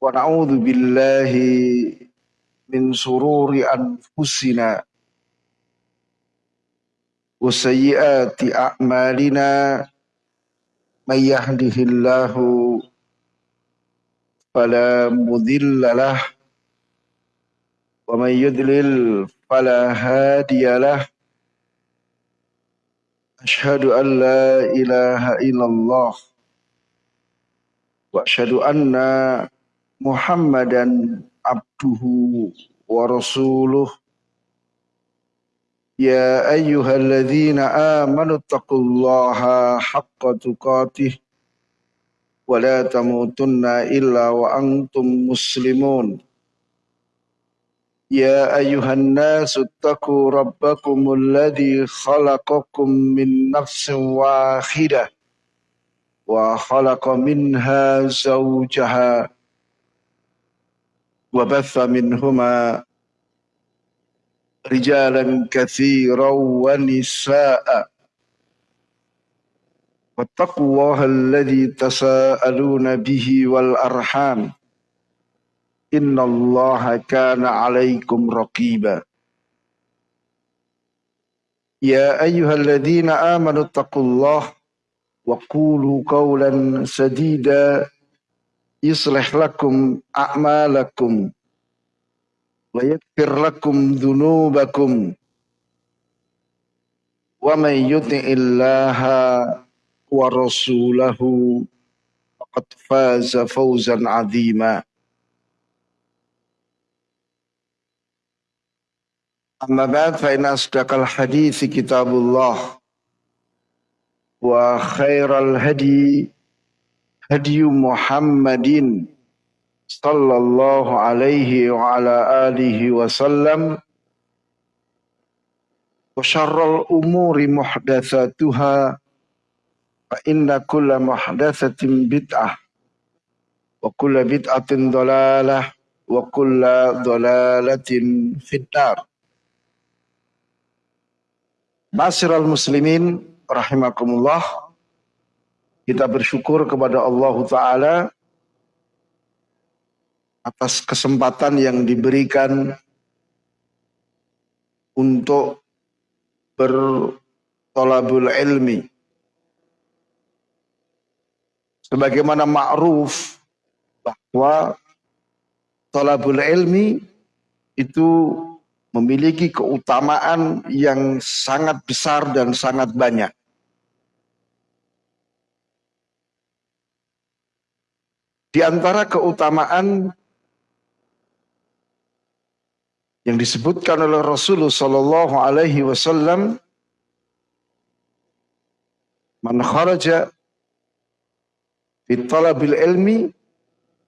ونعوذ بالله من شرور أنفسنا وسيئات أعمالنا. من يهده الله فلا مذل له ومن يضلل فلا هادي له. أشهد أن لا إله إلا الله وأشهد أن محمدا عبده ورسوله يا أيها الذين آمنوا اتقوا الله حق تقاته ولا تموتن إلا وأنتم مسلمون يا أيها الناس اتقوا ربكم الذي خلقكم من نفس واحدة وخلق منها زوجها وبث منهما رجالا كثيرا ونساء. واتقوا الله الذي تساءلون به والأرحام. إن الله كان عليكم رقيبا. يا أيها الذين آمنوا اتقوا الله وقولوا قولا سديدا. يصلح لكم أعمالكم ويغفر لكم ذنوبكم ومن يطع الله ورسوله فقد فاز فوزا عظيما. أما بعد فإن أصدق الحديث كتاب الله وخير الهدي هدي محمد صلى الله عليه وعلى آله وسلم وشر الأمور محدثاتها فإن كل محدثة بدعة وكل بدعة ضلالة وكل ضلالة في النار Masiral muslimin rahimakumullah. kita bersyukur kepada Allah Ta'ala atas kesempatan yang diberikan untuk bertolabul ilmi. Sebagaimana ma'ruf bahwa tolabul ilmi itu memiliki keutamaan yang sangat besar dan sangat banyak. Di antara keutamaan yang disebutkan oleh Rasulullah Sallallahu Alaihi Wasallam, man kharaja talabil ilmi,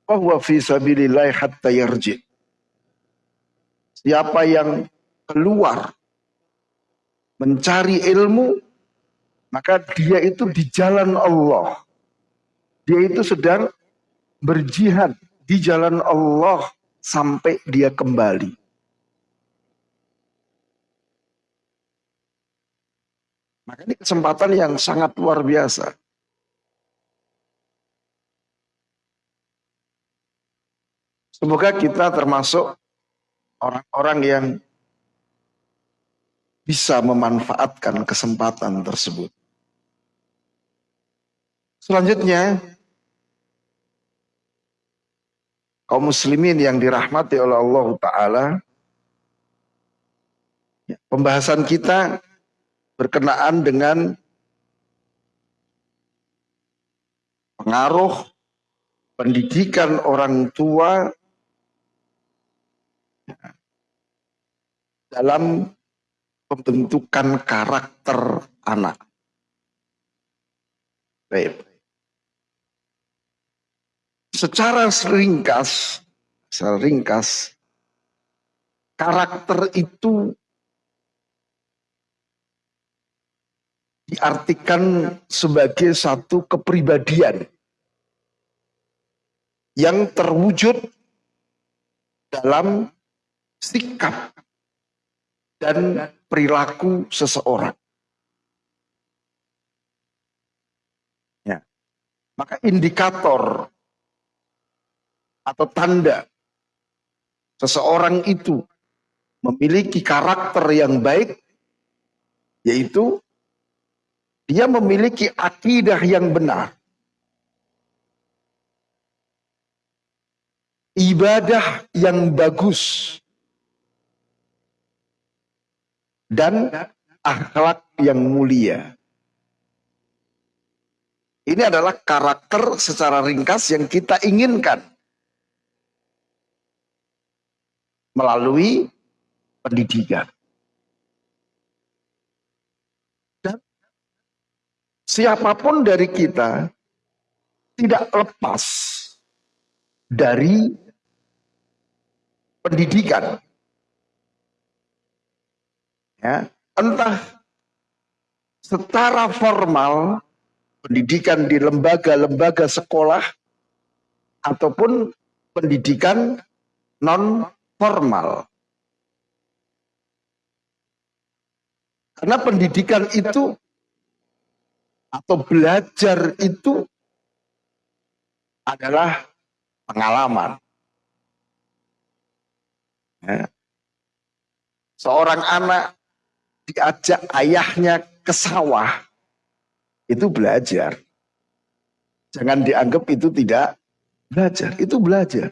bahwa fi sabilillah hatta yarji' Siapa yang keluar mencari ilmu, maka dia itu di jalan Allah. Dia itu sedang berjihad di jalan Allah sampai dia kembali. Maka ini kesempatan yang sangat luar biasa. Semoga kita termasuk orang-orang yang bisa memanfaatkan kesempatan tersebut. Selanjutnya, kaum muslimin yang dirahmati oleh Allah Ta'ala, ya, pembahasan kita berkenaan dengan pengaruh pendidikan orang tua dalam pembentukan karakter anak. Baik. Secara ringkas, secara karakter itu diartikan sebagai satu kepribadian yang terwujud dalam sikap dan perilaku seseorang. Ya. Maka indikator atau tanda seseorang itu memiliki karakter yang baik yaitu dia memiliki akidah yang benar ibadah yang bagus dan akhlak yang mulia. Ini adalah karakter secara ringkas yang kita inginkan melalui pendidikan. Dan siapa pun dari kita tidak lepas dari pendidikan. Ya, entah secara formal pendidikan di lembaga-lembaga sekolah ataupun pendidikan non formal. Karena pendidikan itu atau belajar itu adalah pengalaman. Ya. Seorang anak diajak ayahnya ke sawah, itu belajar. Jangan dianggap itu tidak belajar, itu belajar.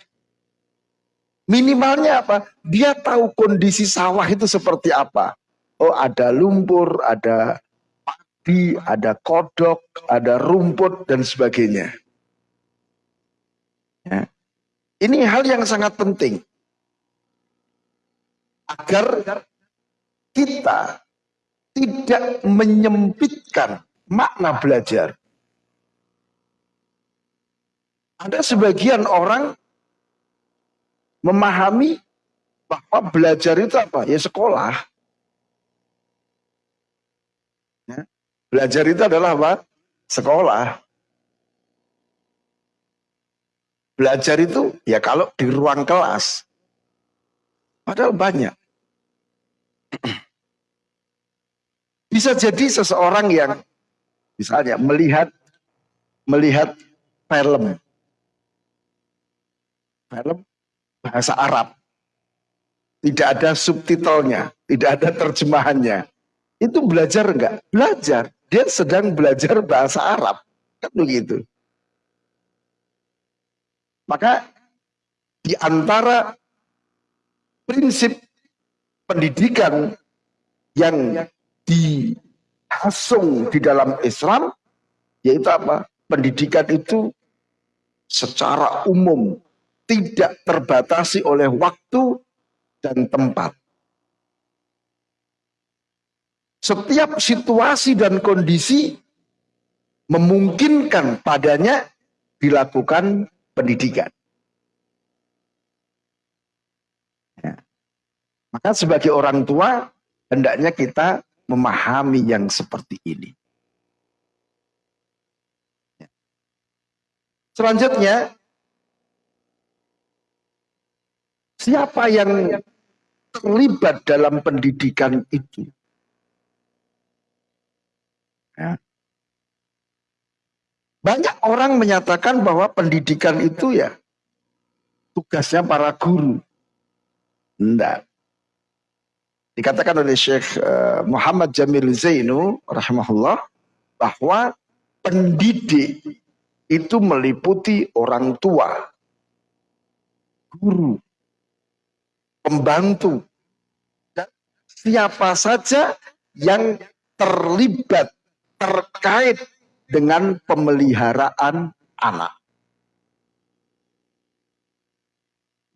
Minimalnya apa? Dia tahu kondisi sawah itu seperti apa. Oh ada lumpur, ada padi, ada kodok, ada rumput, dan sebagainya. Ya. Ini hal yang sangat penting. Agar kita tidak menyempitkan makna belajar. Ada sebagian orang memahami bahwa belajar itu apa? Ya sekolah. Ya. Belajar itu adalah apa? Sekolah. Belajar itu ya kalau di ruang kelas. Padahal banyak. Bisa jadi seseorang yang misalnya melihat melihat film film bahasa Arab tidak ada subtitlenya, tidak ada terjemahannya. Itu belajar enggak? Belajar. Dia sedang belajar bahasa Arab. Kan begitu. Maka di antara prinsip pendidikan yang dihasung di dalam Islam yaitu apa? Pendidikan itu secara umum tidak terbatasi oleh waktu dan tempat. Setiap situasi dan kondisi memungkinkan padanya dilakukan pendidikan. Ya. Maka sebagai orang tua hendaknya kita memahami yang seperti ini. Ya. Selanjutnya, siapa yang terlibat dalam pendidikan itu? Ya. Banyak orang menyatakan bahwa pendidikan itu ya tugasnya para guru. Enggak. Dikatakan oleh Syekh eh, Muhammad Jamil Zainu rahimahullah bahwa pendidik itu meliputi orang tua, guru, pembantu, dan siapa saja yang terlibat terkait dengan pemeliharaan anak.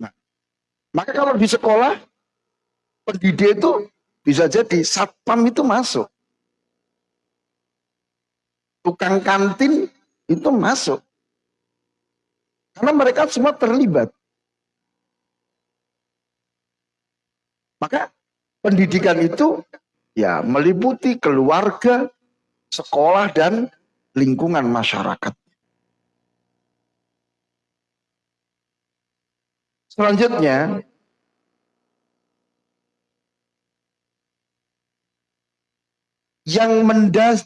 Nah, maka kalau di sekolah pendidik itu bisa jadi satpam itu masuk. Tukang kantin itu masuk. Karena mereka semua terlibat. Maka pendidikan itu ya meliputi keluarga, sekolah dan lingkungan masyarakat. Selanjutnya, yang mendas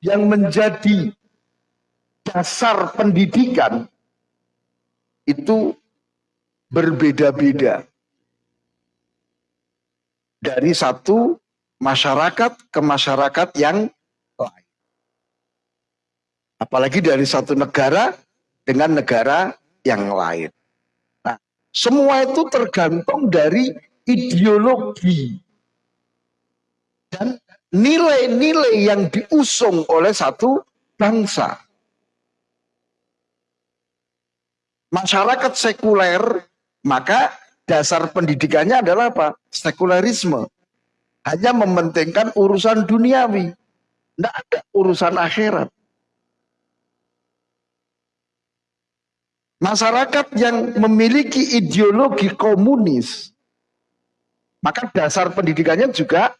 yang menjadi dasar pendidikan itu berbeda-beda dari satu masyarakat ke masyarakat yang lain. Apalagi dari satu negara dengan negara yang lain. Nah, semua itu tergantung dari ideologi dan nilai-nilai yang diusung oleh satu bangsa. Masyarakat sekuler, maka dasar pendidikannya adalah apa? Sekularisme. Hanya mementingkan urusan duniawi. Tidak ada urusan akhirat. Masyarakat yang memiliki ideologi komunis, maka dasar pendidikannya juga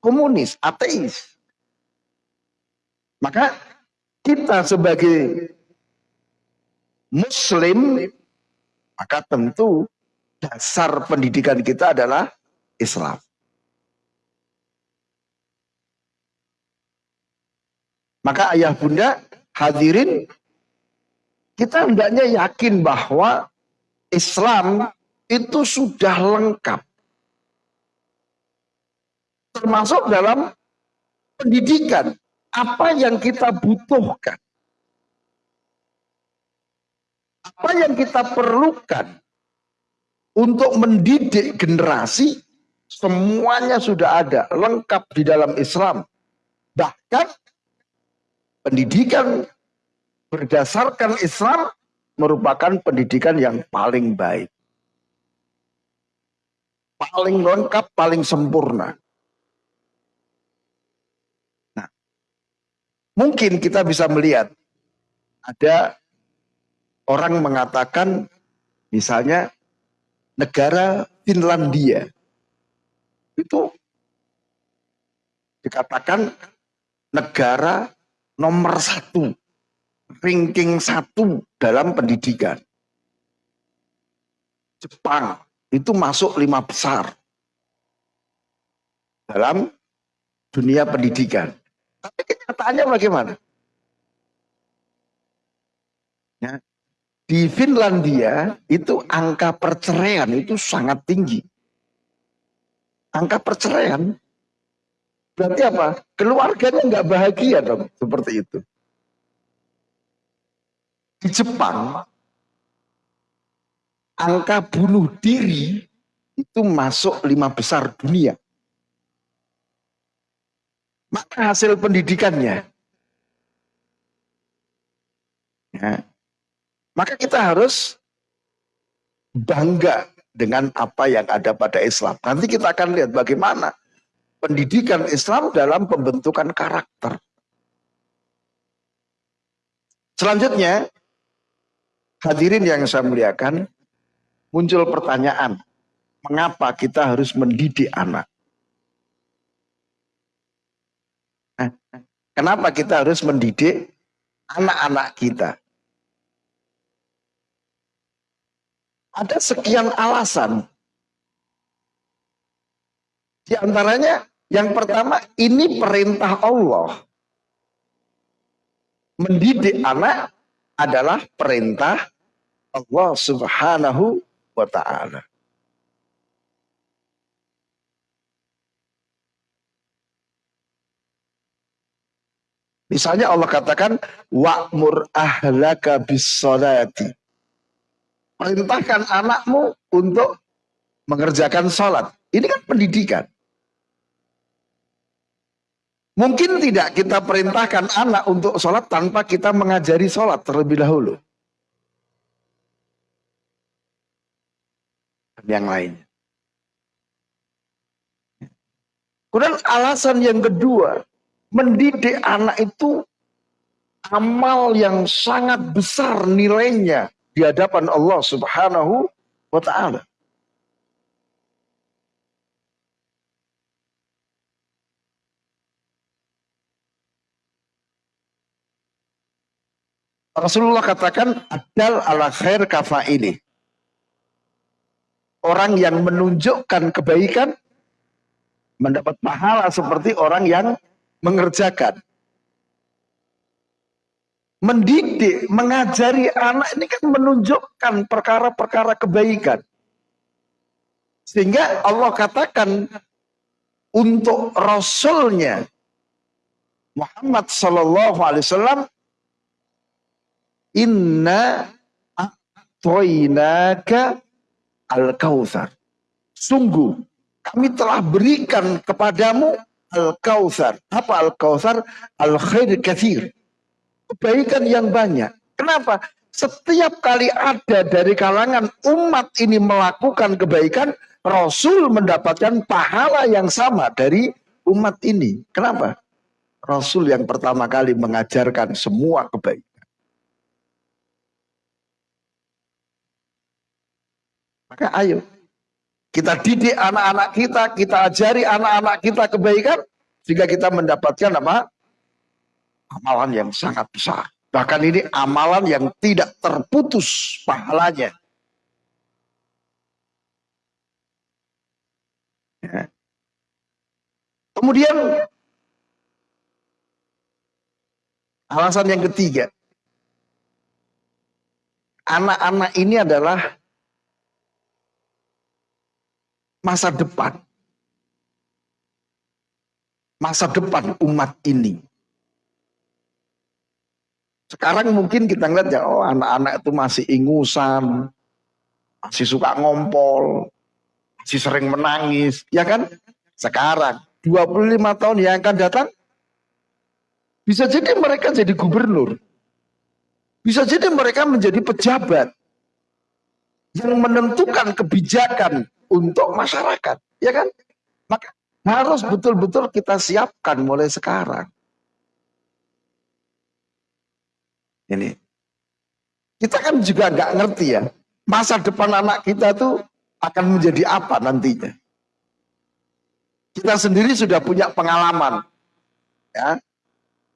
komunis, ateis. Maka kita sebagai muslim, maka tentu dasar pendidikan kita adalah Islam. Maka ayah bunda hadirin kita hendaknya yakin bahwa Islam itu sudah lengkap. Termasuk dalam pendidikan. Apa yang kita butuhkan. Apa yang kita perlukan untuk mendidik generasi semuanya sudah ada lengkap di dalam Islam. Bahkan pendidikan berdasarkan Islam merupakan pendidikan yang paling baik. Paling lengkap paling sempurna. Nah mungkin kita bisa melihat ada orang mengatakan misalnya negara Finlandia itu dikatakan negara nomor satu, ranking satu dalam pendidikan. Jepang itu masuk lima besar dalam dunia pendidikan. Tapi kenyataannya bagaimana? Ya, di Finlandia itu angka perceraian itu sangat tinggi. Angka perceraian berarti apa? Keluarganya nggak bahagia dong seperti itu. Di Jepang angka bunuh diri itu masuk lima besar dunia. Maka hasil pendidikannya ya, maka kita harus bangga dengan apa yang ada pada Islam. Nanti kita akan lihat bagaimana pendidikan Islam dalam pembentukan karakter. Selanjutnya, hadirin yang saya muliakan, muncul pertanyaan, mengapa kita harus mendidik anak? Kenapa kita harus mendidik anak-anak kita? Ada sekian alasan. Di antaranya yang pertama ini perintah Allah. Mendidik anak adalah perintah Allah Subhanahu wa taala. Misalnya Allah katakan wa'mur ahlaka bis salati perintahkan anakmu untuk mengerjakan sholat. Ini kan pendidikan. Mungkin tidak kita perintahkan anak untuk sholat tanpa kita mengajari sholat terlebih dahulu. Yang lainnya. Kemudian alasan yang kedua, mendidik anak itu amal yang sangat besar nilainya di hadapan Allah Subhanahu wa taala. Rasulullah katakan adal ala khair kafa ini. Orang yang menunjukkan kebaikan mendapat pahala seperti orang yang mengerjakan. Mendidik, mengajari anak ini kan menunjukkan perkara-perkara kebaikan. Sehingga Allah katakan untuk Rasulnya Muhammad Sallallahu Alaihi Wasallam Inna atoinaka al-kautsar. Sungguh kami telah berikan kepadamu al-kautsar. Apa al-kautsar? Al-khair kathir. Kebaikan yang banyak. Kenapa? Setiap kali ada dari kalangan umat ini melakukan kebaikan, Rasul mendapatkan pahala yang sama dari umat ini. Kenapa? Rasul yang pertama kali mengajarkan semua kebaikan. Maka ayo, kita didik anak-anak kita, kita ajari anak-anak kita kebaikan, sehingga kita mendapatkan apa? Amalan yang sangat besar. Bahkan ini amalan yang tidak terputus pahalanya. Ya. Kemudian alasan yang ketiga, anak-anak ini adalah masa depan. Masa depan umat ini. Sekarang mungkin kita ngeliat ya, oh anak-anak itu masih ingusan, masih suka ngompol, si sering menangis, ya kan? Sekarang 25 tahun yang akan datang bisa jadi mereka jadi gubernur. Bisa jadi mereka menjadi pejabat yang menentukan kebijakan untuk masyarakat, ya kan? Maka harus betul-betul kita siapkan mulai sekarang. Ini kita kan juga nggak ngerti ya masa depan anak kita tuh akan menjadi apa nantinya. Kita sendiri sudah punya pengalaman. Ya.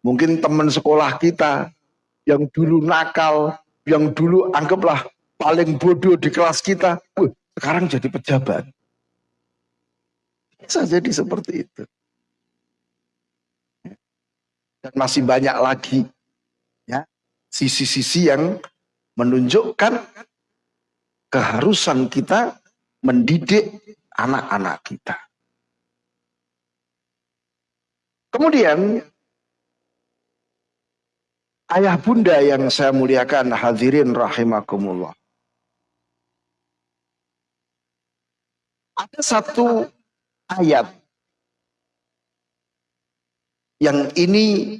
Mungkin teman sekolah kita yang dulu nakal, yang dulu anggaplah paling bodoh di kelas kita, uh, sekarang jadi pejabat. Bisa jadi seperti itu. Dan masih banyak lagi sisi-sisi yang menunjukkan keharusan kita mendidik anak-anak kita. Kemudian ayah bunda yang saya muliakan hadirin rahimakumullah. Ada satu ayat yang ini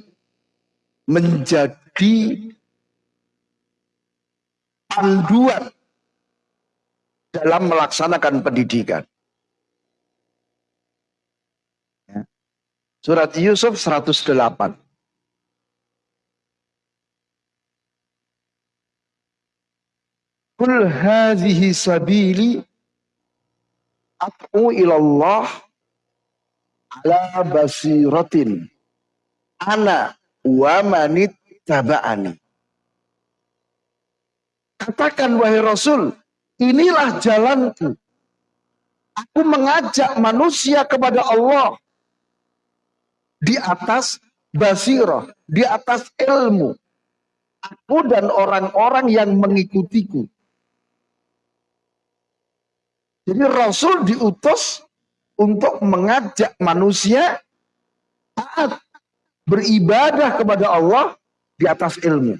menjadi panduan dalam melaksanakan pendidikan. Ya. Surat Yusuf 108. Kul hadhihi sabili at'u ilallah ala basiratin ana wa manit taba'ani. Katakan wahai Rasul, Inilah jalanku. Aku mengajak manusia kepada Allah di atas basirah, di atas ilmu. Aku dan orang-orang yang mengikutiku. Jadi Rasul diutus untuk mengajak manusia taat beribadah kepada Allah di atas ilmu.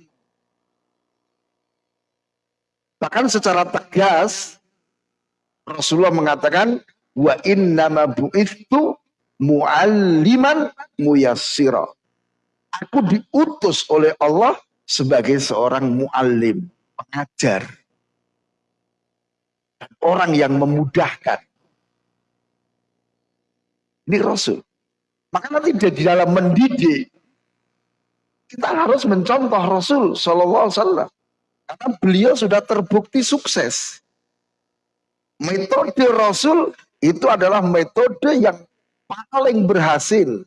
Bahkan secara tegas Rasulullah mengatakan wa innama bu'ithu mu'alliman muyassira. Aku diutus oleh Allah sebagai seorang muallim, pengajar. Orang yang memudahkan. Ini Rasul. Maka nanti di dalam mendidik kita harus mencontoh Rasul Shallallahu Alaihi Wasallam. Karena beliau sudah terbukti sukses. Metode Rasul itu adalah metode yang paling berhasil,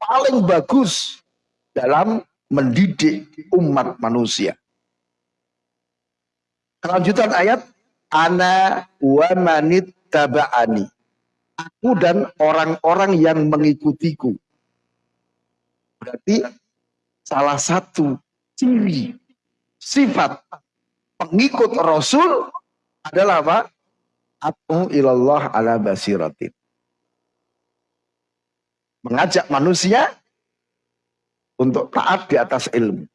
paling bagus dalam mendidik umat manusia. Kelanjutan ayat, Ana wa manit taba'ani. Aku dan orang-orang yang mengikutiku. Berarti salah satu ciri sifat pengikut Rasul adalah apa? Atu ilallah ala basiratin. Mengajak manusia untuk taat di atas ilmu.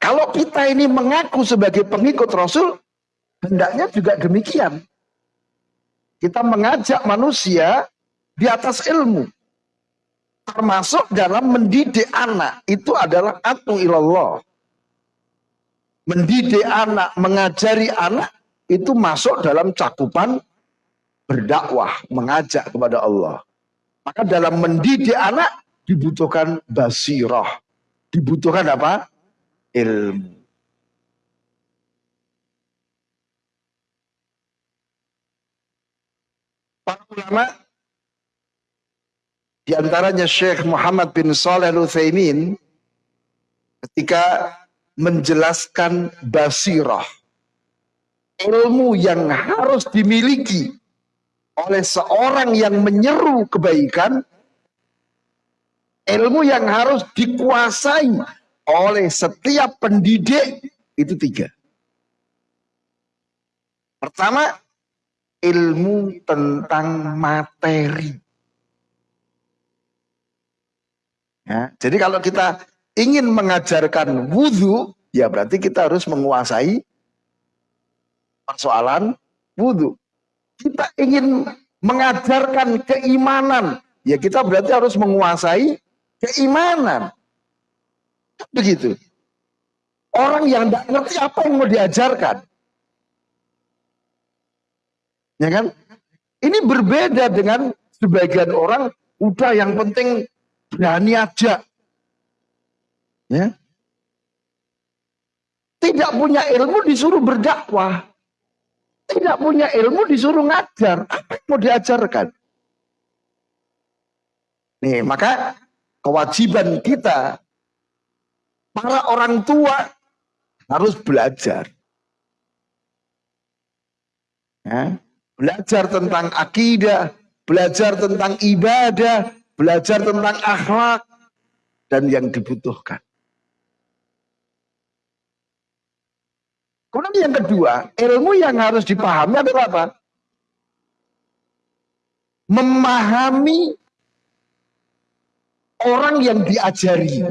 Kalau kita ini mengaku sebagai pengikut Rasul, hendaknya juga demikian. Kita mengajak manusia di atas ilmu. Termasuk dalam mendidik anak. Itu adalah atu ilallah. Mendidik anak, mengajari anak, itu masuk dalam cakupan berdakwah, mengajak kepada Allah. Maka dalam mendidik anak dibutuhkan basirah. Dibutuhkan apa? Ilmu. Para ulama di antaranya Syekh Muhammad bin Saleh Al-Utsaimin ketika menjelaskan basirah ilmu yang harus dimiliki oleh seorang yang menyeru kebaikan ilmu yang harus dikuasai oleh setiap pendidik itu tiga. Pertama ilmu tentang materi ya, jadi kalau kita ingin mengajarkan wudhu ya berarti kita harus menguasai persoalan wudhu kita ingin mengajarkan keimanan, ya kita berarti harus menguasai keimanan. Begitu. Orang yang tidak ngerti apa yang mau diajarkan. Ya kan? Ini berbeda dengan sebagian orang, udah yang penting berani aja. Ya. Tidak punya ilmu disuruh berdakwah tidak punya ilmu disuruh ngajar. Apa yang mau diajarkan? Nih, maka kewajiban kita para orang tua harus belajar. Ya, belajar tentang akidah, belajar tentang ibadah, belajar tentang akhlak dan yang dibutuhkan. Kemudian yang kedua, ilmu yang harus dipahami adalah apa? Memahami orang yang diajari.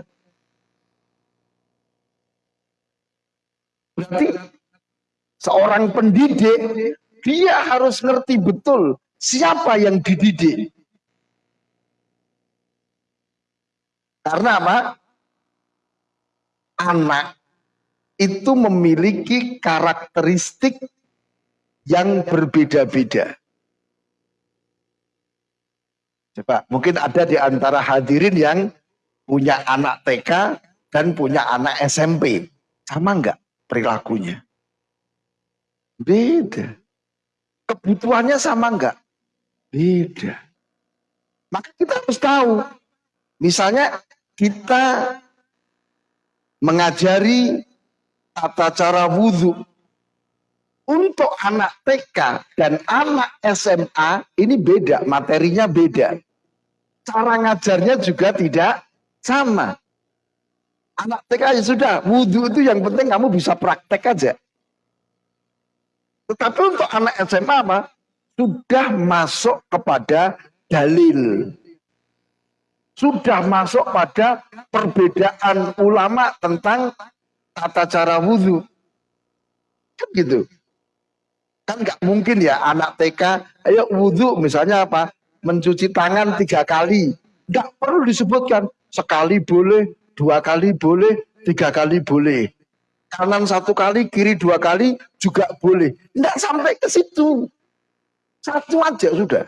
Berarti seorang pendidik, dia harus ngerti betul siapa yang dididik. Karena apa? Anak itu memiliki karakteristik yang berbeda-beda. Coba, mungkin ada di antara hadirin yang punya anak TK dan punya anak SMP. Sama enggak perilakunya? Beda. Kebutuhannya sama enggak? Beda. Maka kita harus tahu. Misalnya kita mengajari tata cara wudhu untuk anak TK dan anak SMA ini beda, materinya beda. Cara ngajarnya juga tidak sama. Anak TK ya sudah, wudhu itu yang penting kamu bisa praktek aja. Tetapi untuk anak SMA apa? Sudah masuk kepada dalil. Sudah masuk pada perbedaan ulama tentang tata cara wudhu. Kan gitu. Kan nggak mungkin ya anak TK, ayo wudhu misalnya apa? Mencuci tangan tiga kali. Nggak perlu disebutkan. Sekali boleh, dua kali boleh, tiga kali boleh. Kanan satu kali, kiri dua kali juga boleh. Nggak sampai ke situ. Satu aja sudah.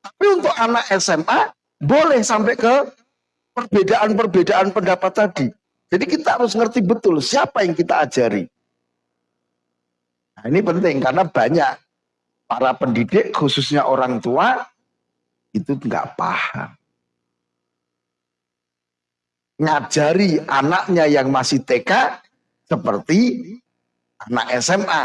Tapi untuk anak SMA, boleh sampai ke perbedaan-perbedaan pendapat tadi. Jadi kita harus ngerti betul siapa yang kita ajari. Nah, ini penting karena banyak para pendidik khususnya orang tua itu nggak paham. Ngajari anaknya yang masih TK seperti anak SMA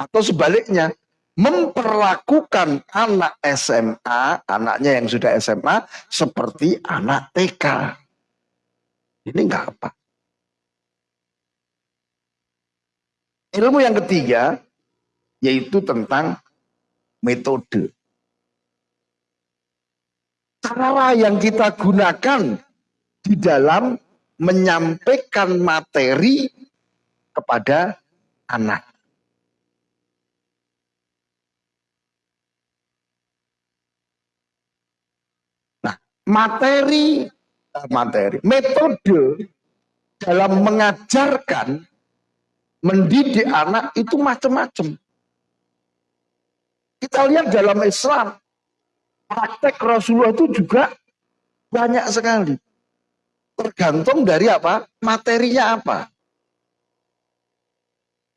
atau sebaliknya memperlakukan anak SMA, anaknya yang sudah SMA, seperti anak TK. Ini enggak apa. Ilmu yang ketiga, yaitu tentang metode. Cara yang kita gunakan di dalam menyampaikan materi kepada anak. Materi materi metode dalam mengajarkan mendidik anak itu macam-macam. Kita lihat dalam Islam praktek Rasulullah itu juga banyak sekali. Tergantung dari apa? Materinya apa.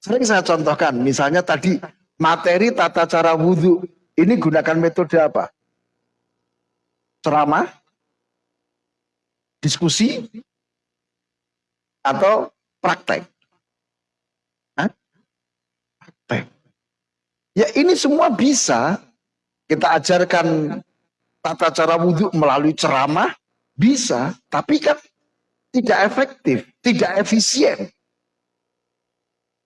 Sering saya contohkan misalnya tadi materi tata cara wudhu ini gunakan metode apa ceramah, diskusi, atau praktek? Hah? Praktek. Ya ini semua bisa kita ajarkan tata cara wudhu melalui ceramah, bisa, tapi kan tidak efektif, tidak efisien.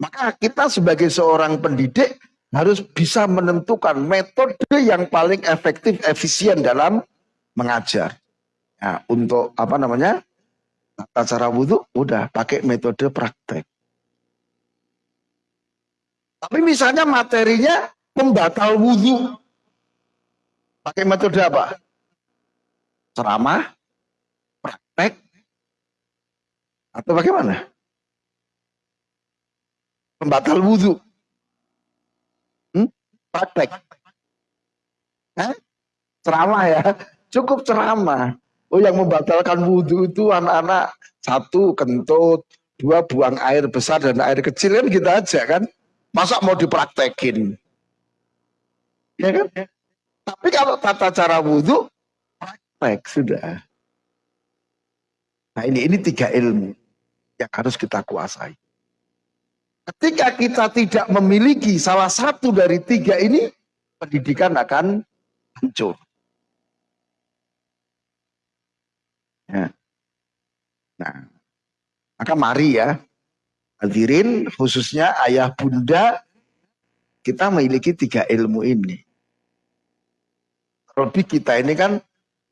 Maka kita sebagai seorang pendidik harus bisa menentukan metode yang paling efektif, efisien dalam mengajar. Nah, untuk apa namanya? Tata cara wudhu udah pakai metode praktek. Tapi misalnya materinya pembatal wudhu. Pakai metode apa? Ceramah, praktek, atau bagaimana? Pembatal wudhu. Hmm? Praktek. Hah? Ceramah ya cukup ceramah. Oh yang membatalkan wudhu itu anak-anak satu kentut, dua buang air besar dan air kecil kan kita aja kan. Masa mau dipraktekin? Ya kan? Tapi kalau tata cara wudhu, praktek sudah. Nah ini ini tiga ilmu yang harus kita kuasai. Ketika kita tidak memiliki salah satu dari tiga ini, pendidikan akan hancur. Ya. Nah, maka mari ya, hadirin khususnya ayah bunda, kita memiliki tiga ilmu ini. Terlebih kita ini kan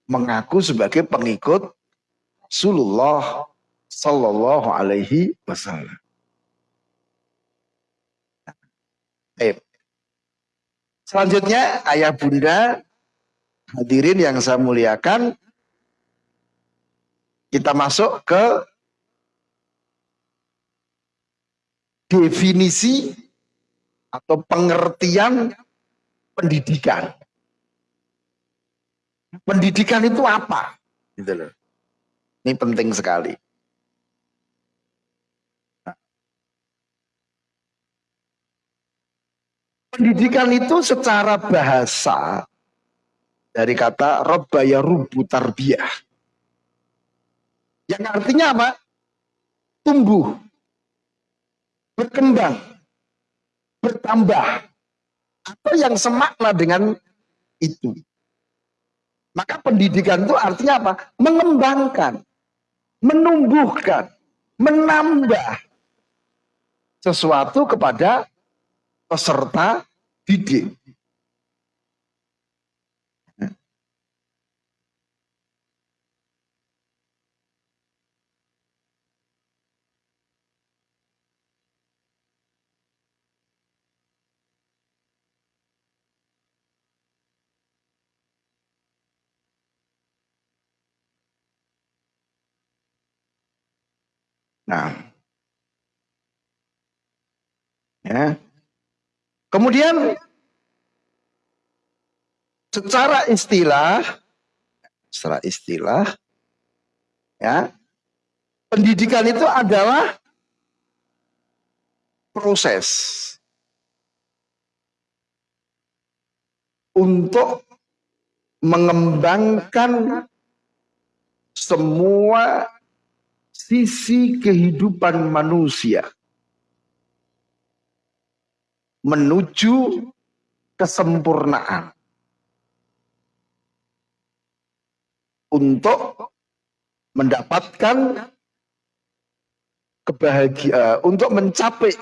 mengaku sebagai pengikut Rasulullah Sallallahu Alaihi Wasallam. Eh, selanjutnya ayah bunda hadirin yang saya muliakan kita masuk ke definisi atau pengertian pendidikan. Pendidikan itu apa? Gitu. Ini penting sekali. Pendidikan itu secara bahasa dari kata robbaya rubu tarbiyah yang artinya apa? Tumbuh, berkembang, bertambah, atau yang semakna dengan itu. Maka pendidikan itu artinya apa? Mengembangkan, menumbuhkan, menambah sesuatu kepada peserta didik. Nah, ya. Kemudian secara istilah, secara istilah, ya, pendidikan itu adalah proses untuk mengembangkan semua sisi kehidupan manusia menuju kesempurnaan. Untuk mendapatkan kebahagiaan, untuk mencapai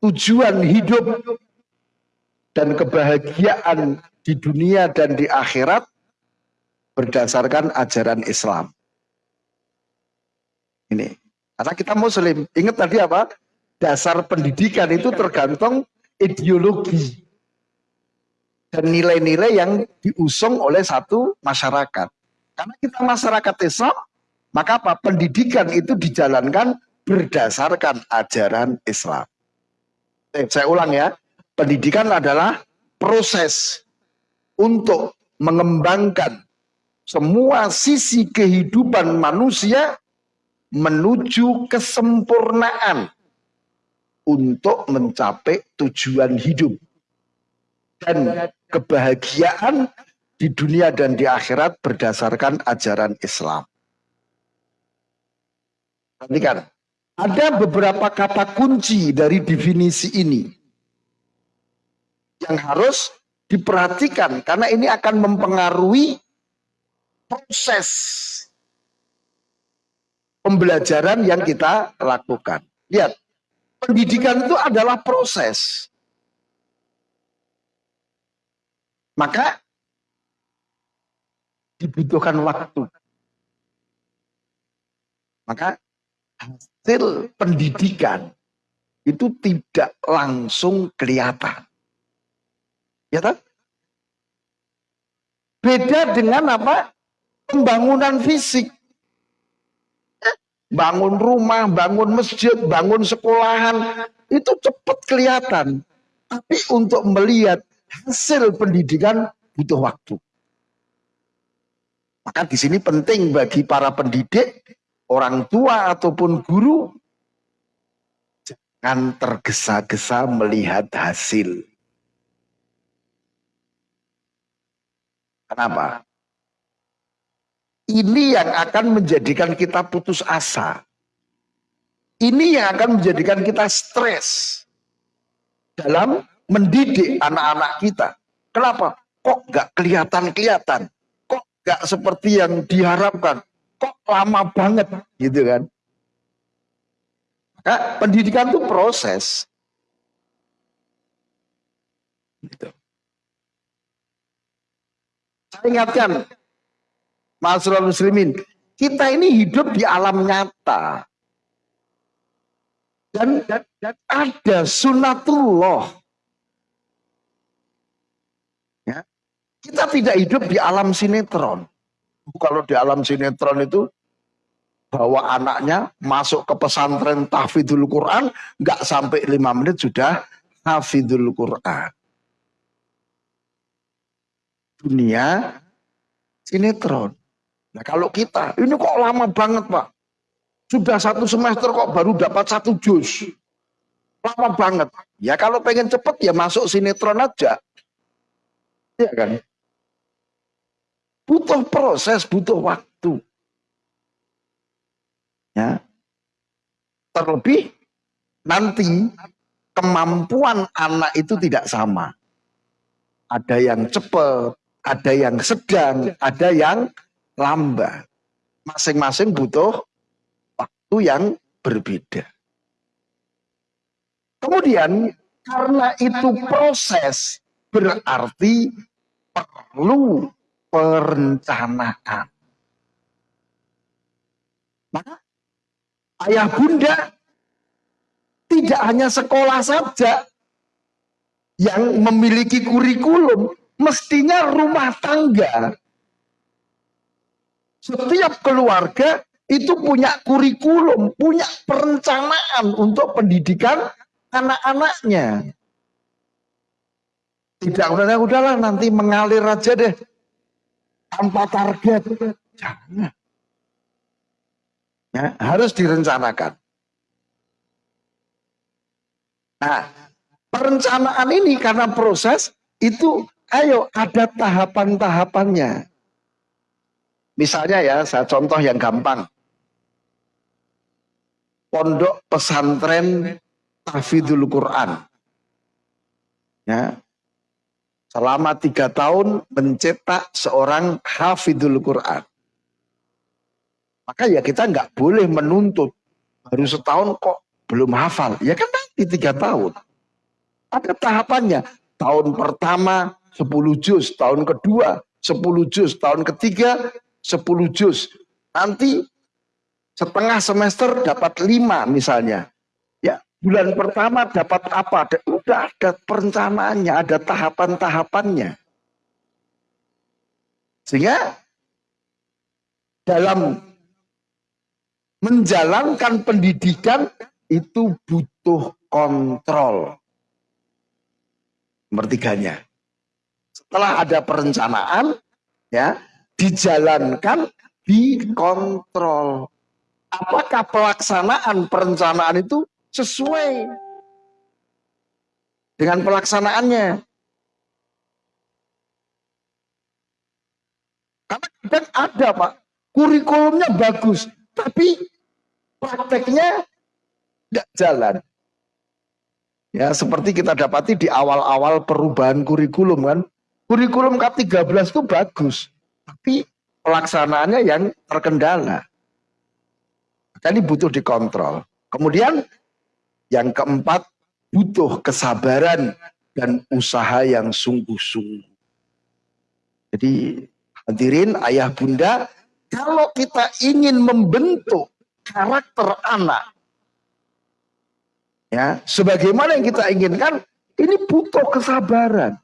tujuan hidup dan kebahagiaan di dunia dan di akhirat berdasarkan ajaran Islam. Ini. Karena kita muslim. Ingat tadi apa? Dasar pendidikan itu tergantung ideologi dan nilai-nilai yang diusung oleh satu masyarakat. Karena kita masyarakat Islam, maka apa? Pendidikan itu dijalankan berdasarkan ajaran Islam. Eh, saya ulang ya, pendidikan adalah proses untuk mengembangkan semua sisi kehidupan manusia menuju kesempurnaan untuk mencapai tujuan hidup dan kebahagiaan di dunia dan di akhirat berdasarkan ajaran Islam. Perhatikan, ada beberapa kata kunci dari definisi ini yang harus diperhatikan karena ini akan mempengaruhi proses pembelajaran yang kita lakukan. Lihat, pendidikan itu adalah proses. Maka dibutuhkan waktu. Maka hasil pendidikan itu tidak langsung kelihatan. Ya kan? Beda dengan apa? Pembangunan fisik. Bangun rumah, bangun masjid, bangun sekolahan, itu cepat kelihatan. Tapi untuk melihat hasil pendidikan butuh waktu. Maka di sini penting bagi para pendidik, orang tua ataupun guru, jangan tergesa-gesa melihat hasil. Kenapa? Ini yang akan menjadikan kita putus asa. Ini yang akan menjadikan kita stres dalam mendidik anak-anak kita. Kenapa? Kok gak kelihatan-kelihatan? Kok gak seperti yang diharapkan? Kok lama banget? Gitu kan? Maka pendidikan itu proses. Gitu. Saya ingatkan, Masyarakat muslimin, kita ini hidup di alam nyata. Dan, dan, dan ada sunatullah. Ya. Kita tidak hidup di alam sinetron. Kalau di alam sinetron itu bawa anaknya masuk ke pesantren tahfidul Quran, nggak sampai lima menit sudah hafidul Quran. Dunia sinetron. Nah kalau kita, ini kok lama banget Pak. Sudah satu semester kok baru dapat satu jus. Lama banget. Ya kalau pengen cepet ya masuk sinetron aja. Iya kan? Butuh proses, butuh waktu. Ya. Terlebih nanti kemampuan anak itu tidak sama. Ada yang cepat, ada yang sedang, ada yang lambat. Masing-masing butuh waktu yang berbeda. Kemudian karena itu proses berarti perlu perencanaan. Maka ayah bunda tidak hanya sekolah saja yang memiliki kurikulum, mestinya rumah tangga setiap keluarga itu punya kurikulum, punya perencanaan untuk pendidikan anak-anaknya. Tidak udah udahlah nanti mengalir aja deh tanpa target. Jangan. Ya, harus direncanakan. Nah, perencanaan ini karena proses itu ayo ada tahapan-tahapannya. Misalnya ya, saya contoh yang gampang. Pondok pesantren Tahfidul Quran. Ya. selama tiga tahun mencetak seorang hafidul Quran. Maka ya kita nggak boleh menuntut baru setahun kok belum hafal. Ya kan nanti tiga tahun. Ada tahapannya. Tahun pertama 10 juz, tahun kedua 10 juz, tahun ketiga 10 juz. Nanti setengah semester dapat lima misalnya. Ya, bulan pertama dapat apa? Udah ada perencanaannya, ada tahapan-tahapannya. Sehingga dalam menjalankan pendidikan itu butuh kontrol. Mertiganya. Setelah ada perencanaan, ya dijalankan, dikontrol. Apakah pelaksanaan perencanaan itu sesuai dengan pelaksanaannya? Karena kadang ada pak, kurikulumnya bagus, tapi prakteknya tidak jalan. Ya, seperti kita dapati di awal-awal perubahan kurikulum kan. Kurikulum K13 itu bagus, tapi pelaksanaannya yang terkendala. Jadi butuh dikontrol. Kemudian yang keempat, butuh kesabaran dan usaha yang sungguh-sungguh. Jadi hadirin ayah bunda, kalau kita ingin membentuk karakter anak ya sebagaimana yang kita inginkan ini butuh kesabaran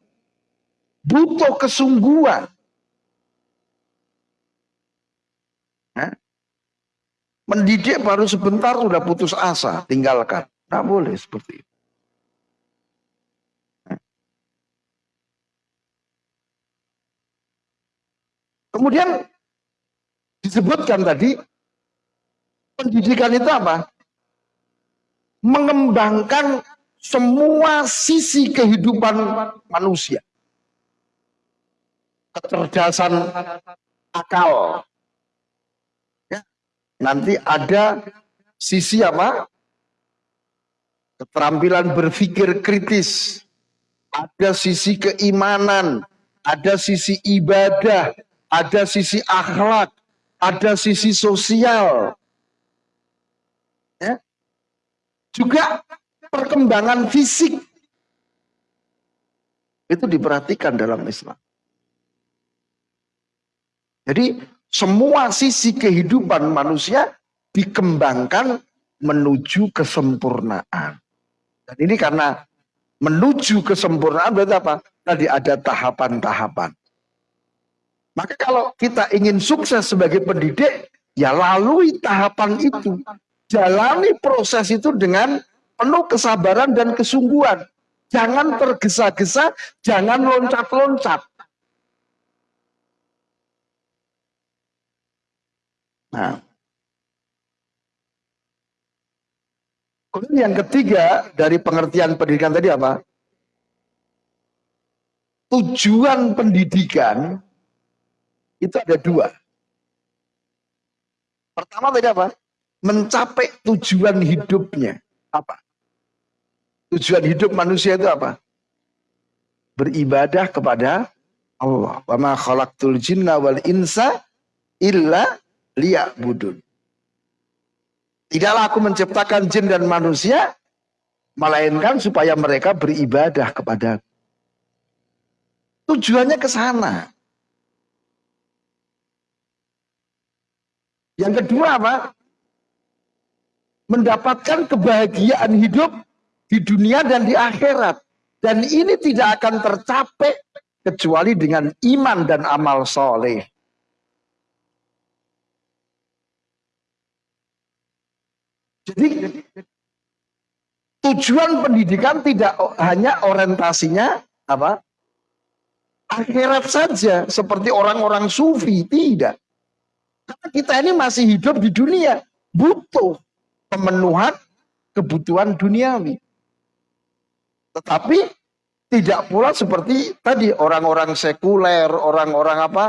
butuh kesungguhan ya. Mendidik baru sebentar sudah putus asa tinggalkan tidak boleh seperti itu kemudian disebutkan tadi pendidikan itu apa mengembangkan semua sisi kehidupan manusia. Kecerdasan akal. Nanti ada sisi apa? Keterampilan berpikir kritis. Ada sisi keimanan. Ada sisi ibadah. Ada sisi akhlak. Ada sisi sosial. Ya. Juga perkembangan fisik itu diperhatikan dalam Islam. Jadi semua sisi kehidupan manusia dikembangkan menuju kesempurnaan. Dan ini karena menuju kesempurnaan berarti apa? Tadi ada tahapan-tahapan. Maka kalau kita ingin sukses sebagai pendidik, ya lalui tahapan itu. Jalani proses itu dengan penuh kesabaran dan kesungguhan. Jangan tergesa-gesa, jangan loncat-loncat. Nah, Kemudian yang ketiga dari pengertian pendidikan tadi apa? Tujuan pendidikan itu ada dua. Pertama tadi apa? mencapai tujuan hidupnya. Apa? Tujuan hidup manusia itu apa? Beribadah kepada Allah. Wa ma khalaqtul jinna wal insa illa liya'budun. Tidaklah aku menciptakan jin dan manusia melainkan supaya mereka beribadah kepada Tujuannya ke sana. Yang kedua apa? mendapatkan kebahagiaan hidup di dunia dan di akhirat. Dan ini tidak akan tercapai kecuali dengan iman dan amal soleh. Jadi tujuan pendidikan tidak hanya orientasinya apa akhirat saja seperti orang-orang sufi tidak. Karena kita ini masih hidup di dunia butuh pemenuhan kebutuhan duniawi. Tetapi tidak pula seperti tadi orang-orang sekuler, orang-orang apa?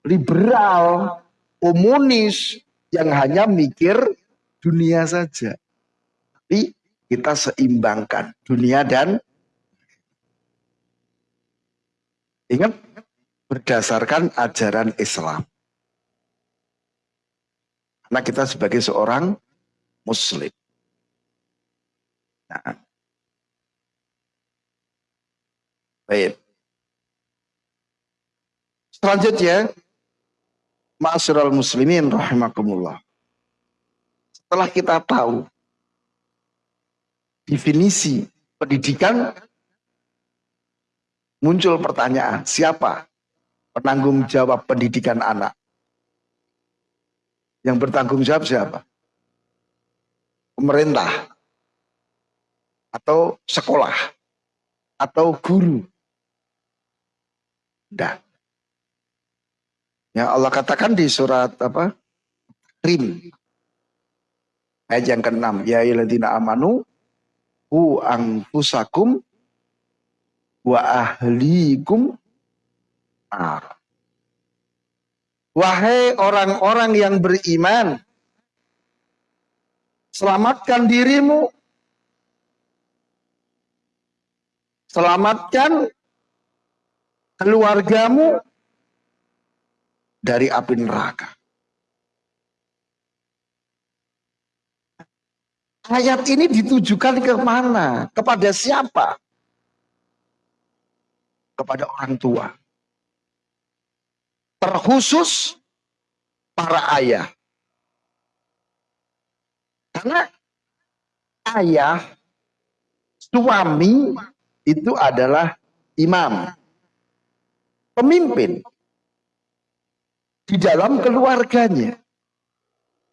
liberal, komunis yang hanya mikir dunia saja. Tapi kita seimbangkan dunia dan Ingat, berdasarkan ajaran Islam. Karena kita sebagai seorang muslim. Nah. Baik. Selanjutnya, Ma'asyiral muslimin rahimakumullah. Setelah kita tahu definisi pendidikan, muncul pertanyaan, siapa penanggung jawab pendidikan anak? Yang bertanggung jawab siapa? Pemerintah atau sekolah atau guru. Tidak. Ya Allah katakan di surat apa? Rim. Ayat yang ke-6. Ya iladina amanu hu angfusakum wa ahlikum nar. Wahai orang-orang yang beriman, selamatkan dirimu, selamatkan keluargamu dari api neraka. Ayat ini ditujukan ke mana? Kepada siapa? Kepada orang tua terkhusus para ayah. Karena ayah, suami itu adalah imam, pemimpin di dalam keluarganya.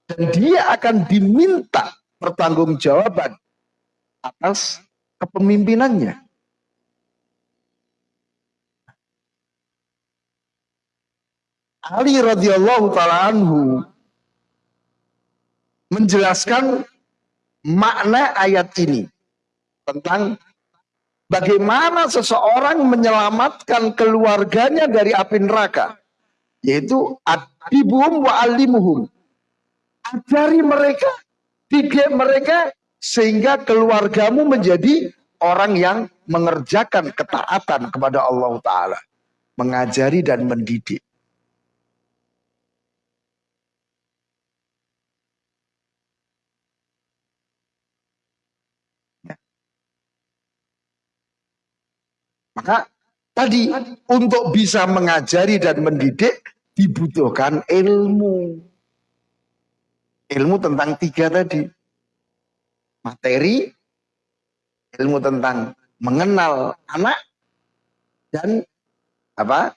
Dan dia akan diminta pertanggungjawaban atas kepemimpinannya. Ali radhiyallahu taala anhu menjelaskan makna ayat ini tentang bagaimana seseorang menyelamatkan keluarganya dari api neraka yaitu adibuhum wa alimuhum ajari mereka didik mereka sehingga keluargamu menjadi orang yang mengerjakan ketaatan kepada Allah Ta'ala mengajari dan mendidik Maka tadi untuk bisa mengajari dan mendidik dibutuhkan ilmu. Ilmu tentang tiga tadi. Materi, ilmu tentang mengenal anak, dan apa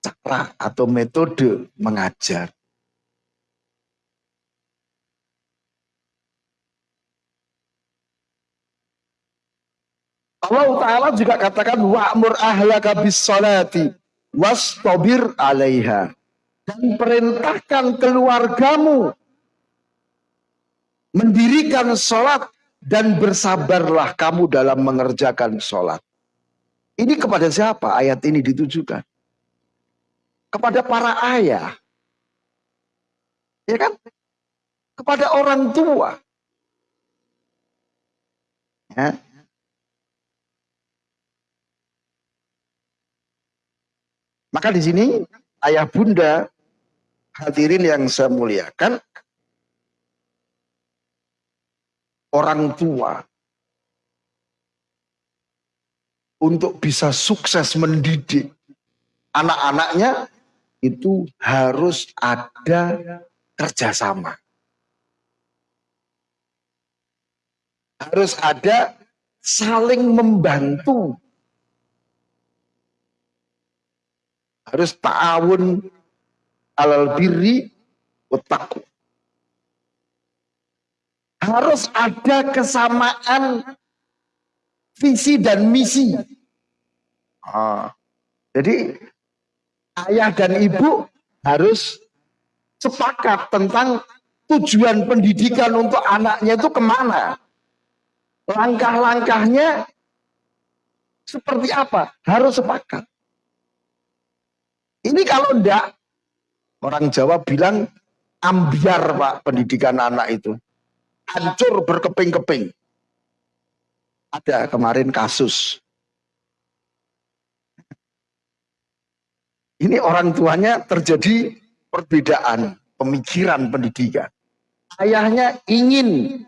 cara atau metode mengajar. Allah Ta'ala juga katakan wa'mur ahlaka bis salati wastabir alaiha dan perintahkan keluargamu mendirikan sholat dan bersabarlah kamu dalam mengerjakan sholat. Ini kepada siapa ayat ini ditujukan? Kepada para ayah. Ya kan? Kepada orang tua. Ya. Maka di sini ayah bunda hadirin yang saya muliakan orang tua untuk bisa sukses mendidik anak-anaknya itu harus ada kerjasama. Harus ada saling membantu harus ta'awun alal birri utaku. Harus ada kesamaan visi dan misi. Ah, jadi ayah dan ibu harus sepakat tentang tujuan pendidikan untuk anaknya itu ke mana. Langkah-langkahnya seperti apa? Harus sepakat. Ini kalau enggak, orang Jawa bilang ambiar Pak pendidikan anak itu. Hancur berkeping-keping. Ada kemarin kasus. Ini orang tuanya terjadi perbedaan pemikiran pendidikan. Ayahnya ingin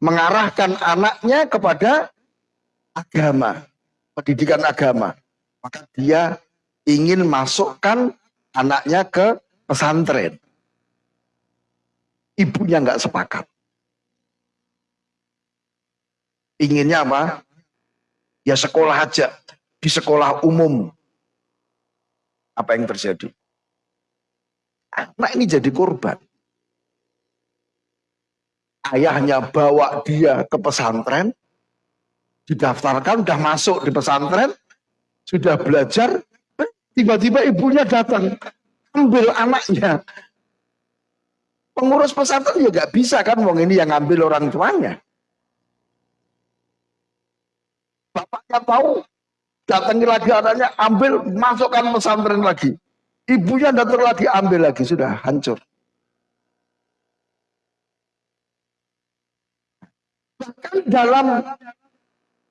mengarahkan anaknya kepada agama, pendidikan agama. Maka dia ingin masukkan anaknya ke pesantren. Ibunya nggak sepakat. Inginnya apa? Ya sekolah aja, di sekolah umum. Apa yang terjadi? Anak ini jadi korban. Ayahnya bawa dia ke pesantren, didaftarkan, udah masuk di pesantren, sudah belajar, tiba-tiba ibunya datang, ambil anaknya. Pengurus pesantren ya gak bisa kan, wong ini yang ambil orang tuanya. Bapaknya tahu, datangi lagi anaknya, ambil, masukkan pesantren lagi. Ibunya datang lagi, ambil lagi, sudah hancur. Bahkan dalam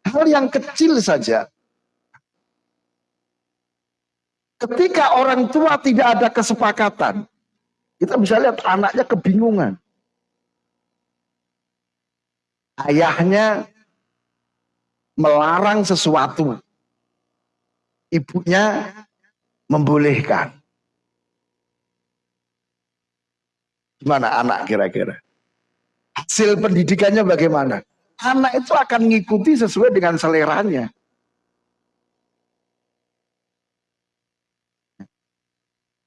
hal yang kecil saja, ketika orang tua tidak ada kesepakatan, kita bisa lihat anaknya kebingungan. Ayahnya melarang sesuatu. Ibunya membolehkan. Gimana anak kira-kira? Hasil pendidikannya bagaimana? Anak itu akan mengikuti sesuai dengan seleranya.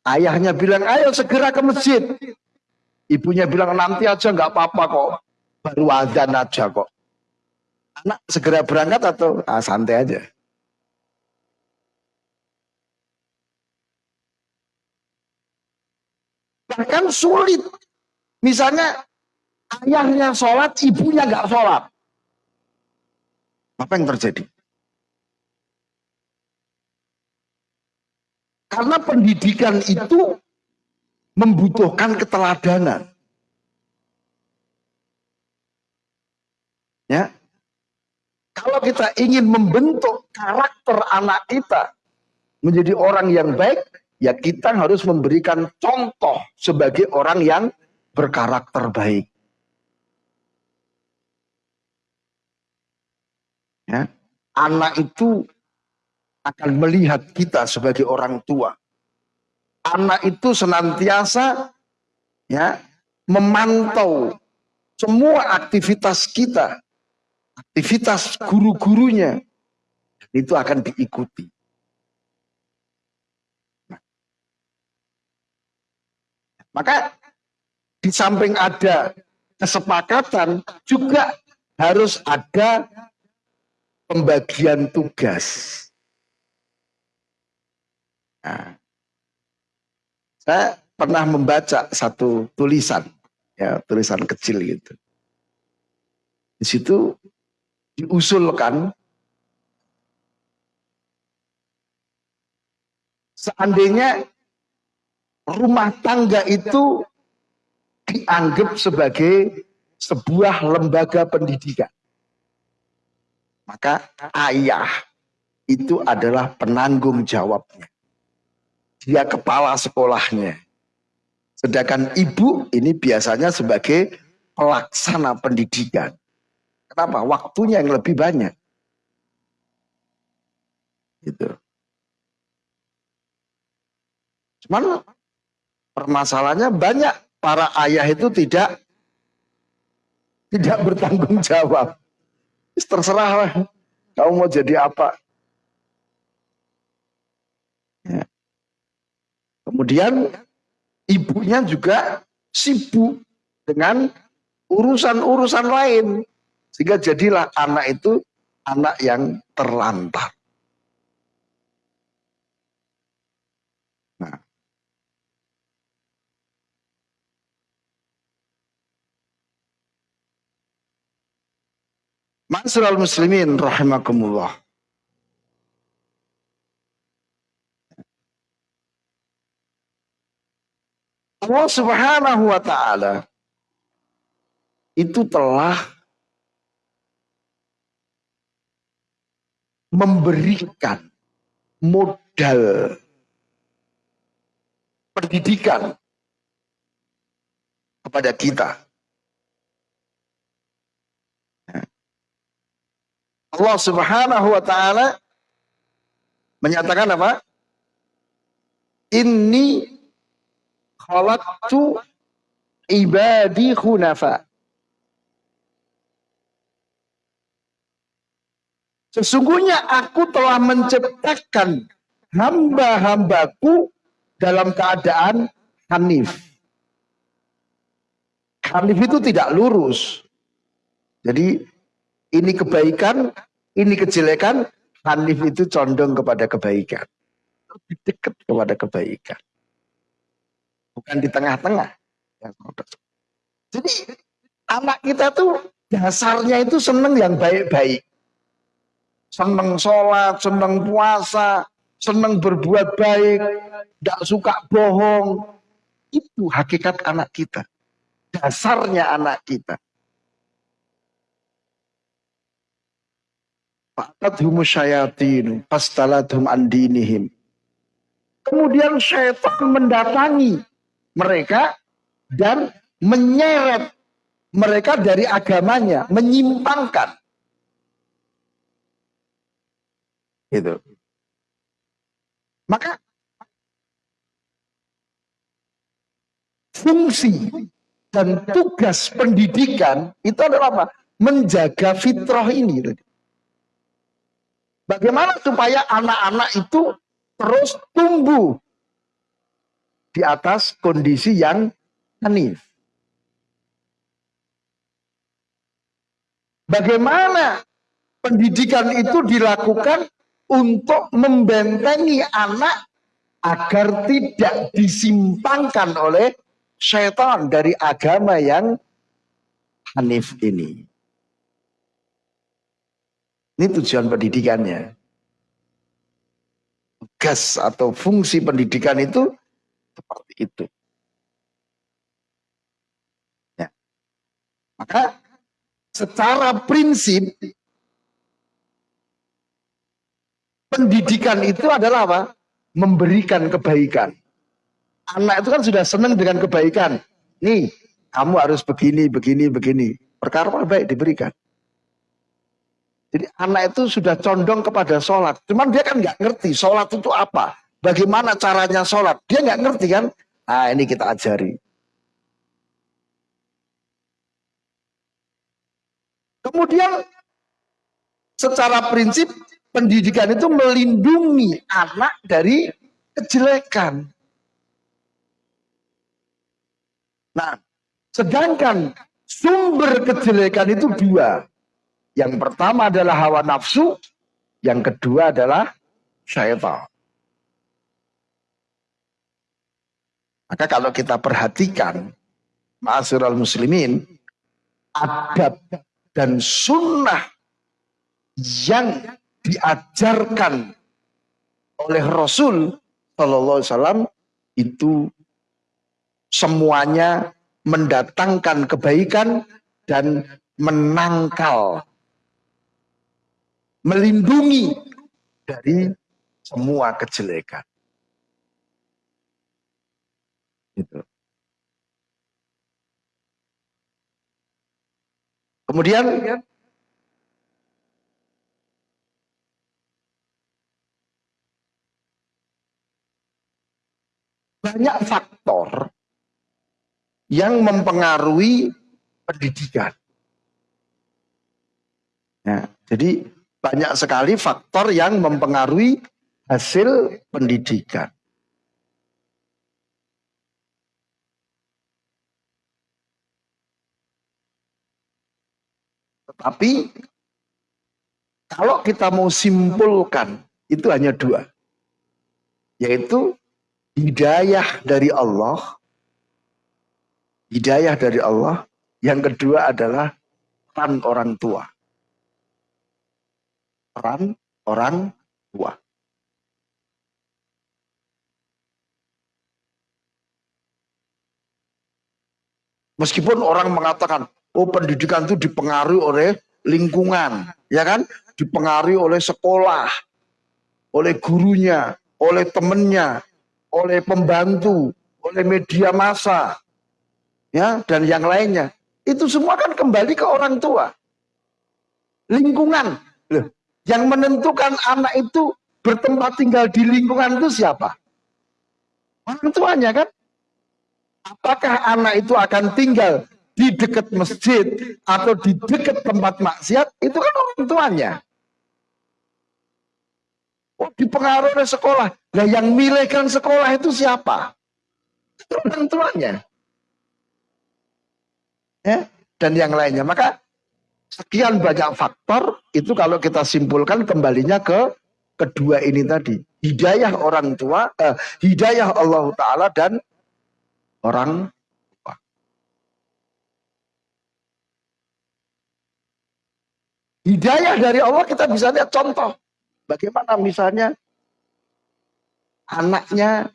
Ayahnya bilang, ayo segera ke masjid. Ibunya bilang, nanti aja nggak apa-apa kok. Baru adzan aja kok anak segera berangkat atau ah, santai aja? Bahkan sulit. Misalnya ayahnya sholat, ibunya nggak sholat. Apa yang terjadi? Karena pendidikan itu membutuhkan keteladanan. Ya, kalau kita ingin membentuk karakter anak kita menjadi orang yang baik, ya kita harus memberikan contoh sebagai orang yang berkarakter baik. Ya, anak itu akan melihat kita sebagai orang tua. Anak itu senantiasa ya memantau semua aktivitas kita aktivitas guru-gurunya itu akan diikuti. Nah. Maka di samping ada kesepakatan juga harus ada pembagian tugas. Nah, saya pernah membaca satu tulisan, ya tulisan kecil gitu. Di situ diusulkan seandainya rumah tangga itu dianggap sebagai sebuah lembaga pendidikan. Maka ayah itu adalah penanggung jawabnya. Dia kepala sekolahnya. Sedangkan ibu ini biasanya sebagai pelaksana pendidikan. Kenapa? Waktunya yang lebih banyak. Gitu. Cuman permasalahannya banyak para ayah itu tidak tidak bertanggung jawab. Terserah lah. Kamu mau jadi apa? Ya. Kemudian ibunya juga sibuk dengan urusan-urusan lain. Sehingga jadilah anak itu anak yang terlantar. Nah. Masyarakat muslimin rahimakumullah. Allah subhanahu wa ta'ala itu telah memberikan modal pendidikan kepada kita. Allah Subhanahu wa taala menyatakan apa? Inni khalaqtu ibadi khunafa. Sesungguhnya aku telah menciptakan hamba-hambaku dalam keadaan hanif. Hanif itu tidak lurus. Jadi ini kebaikan, ini kejelekan, hanif itu condong kepada kebaikan. Lebih dekat kepada kebaikan. Bukan di tengah-tengah. Jadi anak kita tuh dasarnya itu seneng yang baik-baik. Seneng sholat, seneng puasa, seneng berbuat baik, tidak suka bohong. Itu hakikat anak kita. Dasarnya anak kita. Kemudian syaitan mendatangi mereka dan menyeret mereka dari agamanya, menyimpangkan. Gitu. Maka fungsi dan tugas pendidikan itu adalah apa? Menjaga fitrah ini. Bagaimana supaya anak-anak itu terus tumbuh di atas kondisi yang hanif. Bagaimana pendidikan itu dilakukan untuk membentengi anak agar tidak disimpangkan oleh syaitan dari agama yang hanif ini. Ini tujuan pendidikannya. Tugas atau fungsi pendidikan itu seperti itu. Ya. Maka secara prinsip pendidikan itu adalah apa? Memberikan kebaikan. Anak itu kan sudah senang dengan kebaikan. Nih, kamu harus begini, begini, begini. Perkara baik diberikan. Jadi anak itu sudah condong kepada sholat. Cuman dia kan nggak ngerti sholat itu apa. Bagaimana caranya sholat. Dia nggak ngerti kan. Nah ini kita ajari. Kemudian secara prinsip pendidikan itu melindungi anak dari kejelekan. Nah, sedangkan sumber kejelekan itu dua. Yang pertama adalah hawa nafsu, yang kedua adalah syaitan. Maka kalau kita perhatikan, ma'asyiral muslimin, adab dan sunnah yang diajarkan oleh Rasul Shallallahu Alaihi Wasallam itu semuanya mendatangkan kebaikan dan menangkal melindungi dari semua kejelekan. Gitu. Kemudian banyak faktor yang mempengaruhi pendidikan. Ya, jadi banyak sekali faktor yang mempengaruhi hasil pendidikan. Tetapi kalau kita mau simpulkan itu hanya dua. Yaitu hidayah dari Allah. Hidayah dari Allah. Yang kedua adalah peran orang tua peran orang tua. Meskipun orang mengatakan, oh pendidikan itu dipengaruhi oleh lingkungan, ya kan? Dipengaruhi oleh sekolah, oleh gurunya, oleh temennya, oleh pembantu, oleh media massa, ya dan yang lainnya. Itu semua kan kembali ke orang tua. Lingkungan. Loh, yang menentukan anak itu bertempat tinggal di lingkungan itu siapa? Orang tuanya kan? Apakah anak itu akan tinggal di dekat masjid atau di dekat tempat maksiat? Itu kan orang tuanya. Oh, dipengaruhi oleh sekolah. Nah, yang milihkan sekolah itu siapa? Orang tuanya. Ya, dan yang lainnya. Maka sekian banyak faktor itu kalau kita simpulkan kembalinya ke kedua ini tadi. Hidayah orang tua, eh, hidayah Allah Ta'ala dan orang tua. Hidayah dari Allah kita bisa lihat contoh. Bagaimana misalnya anaknya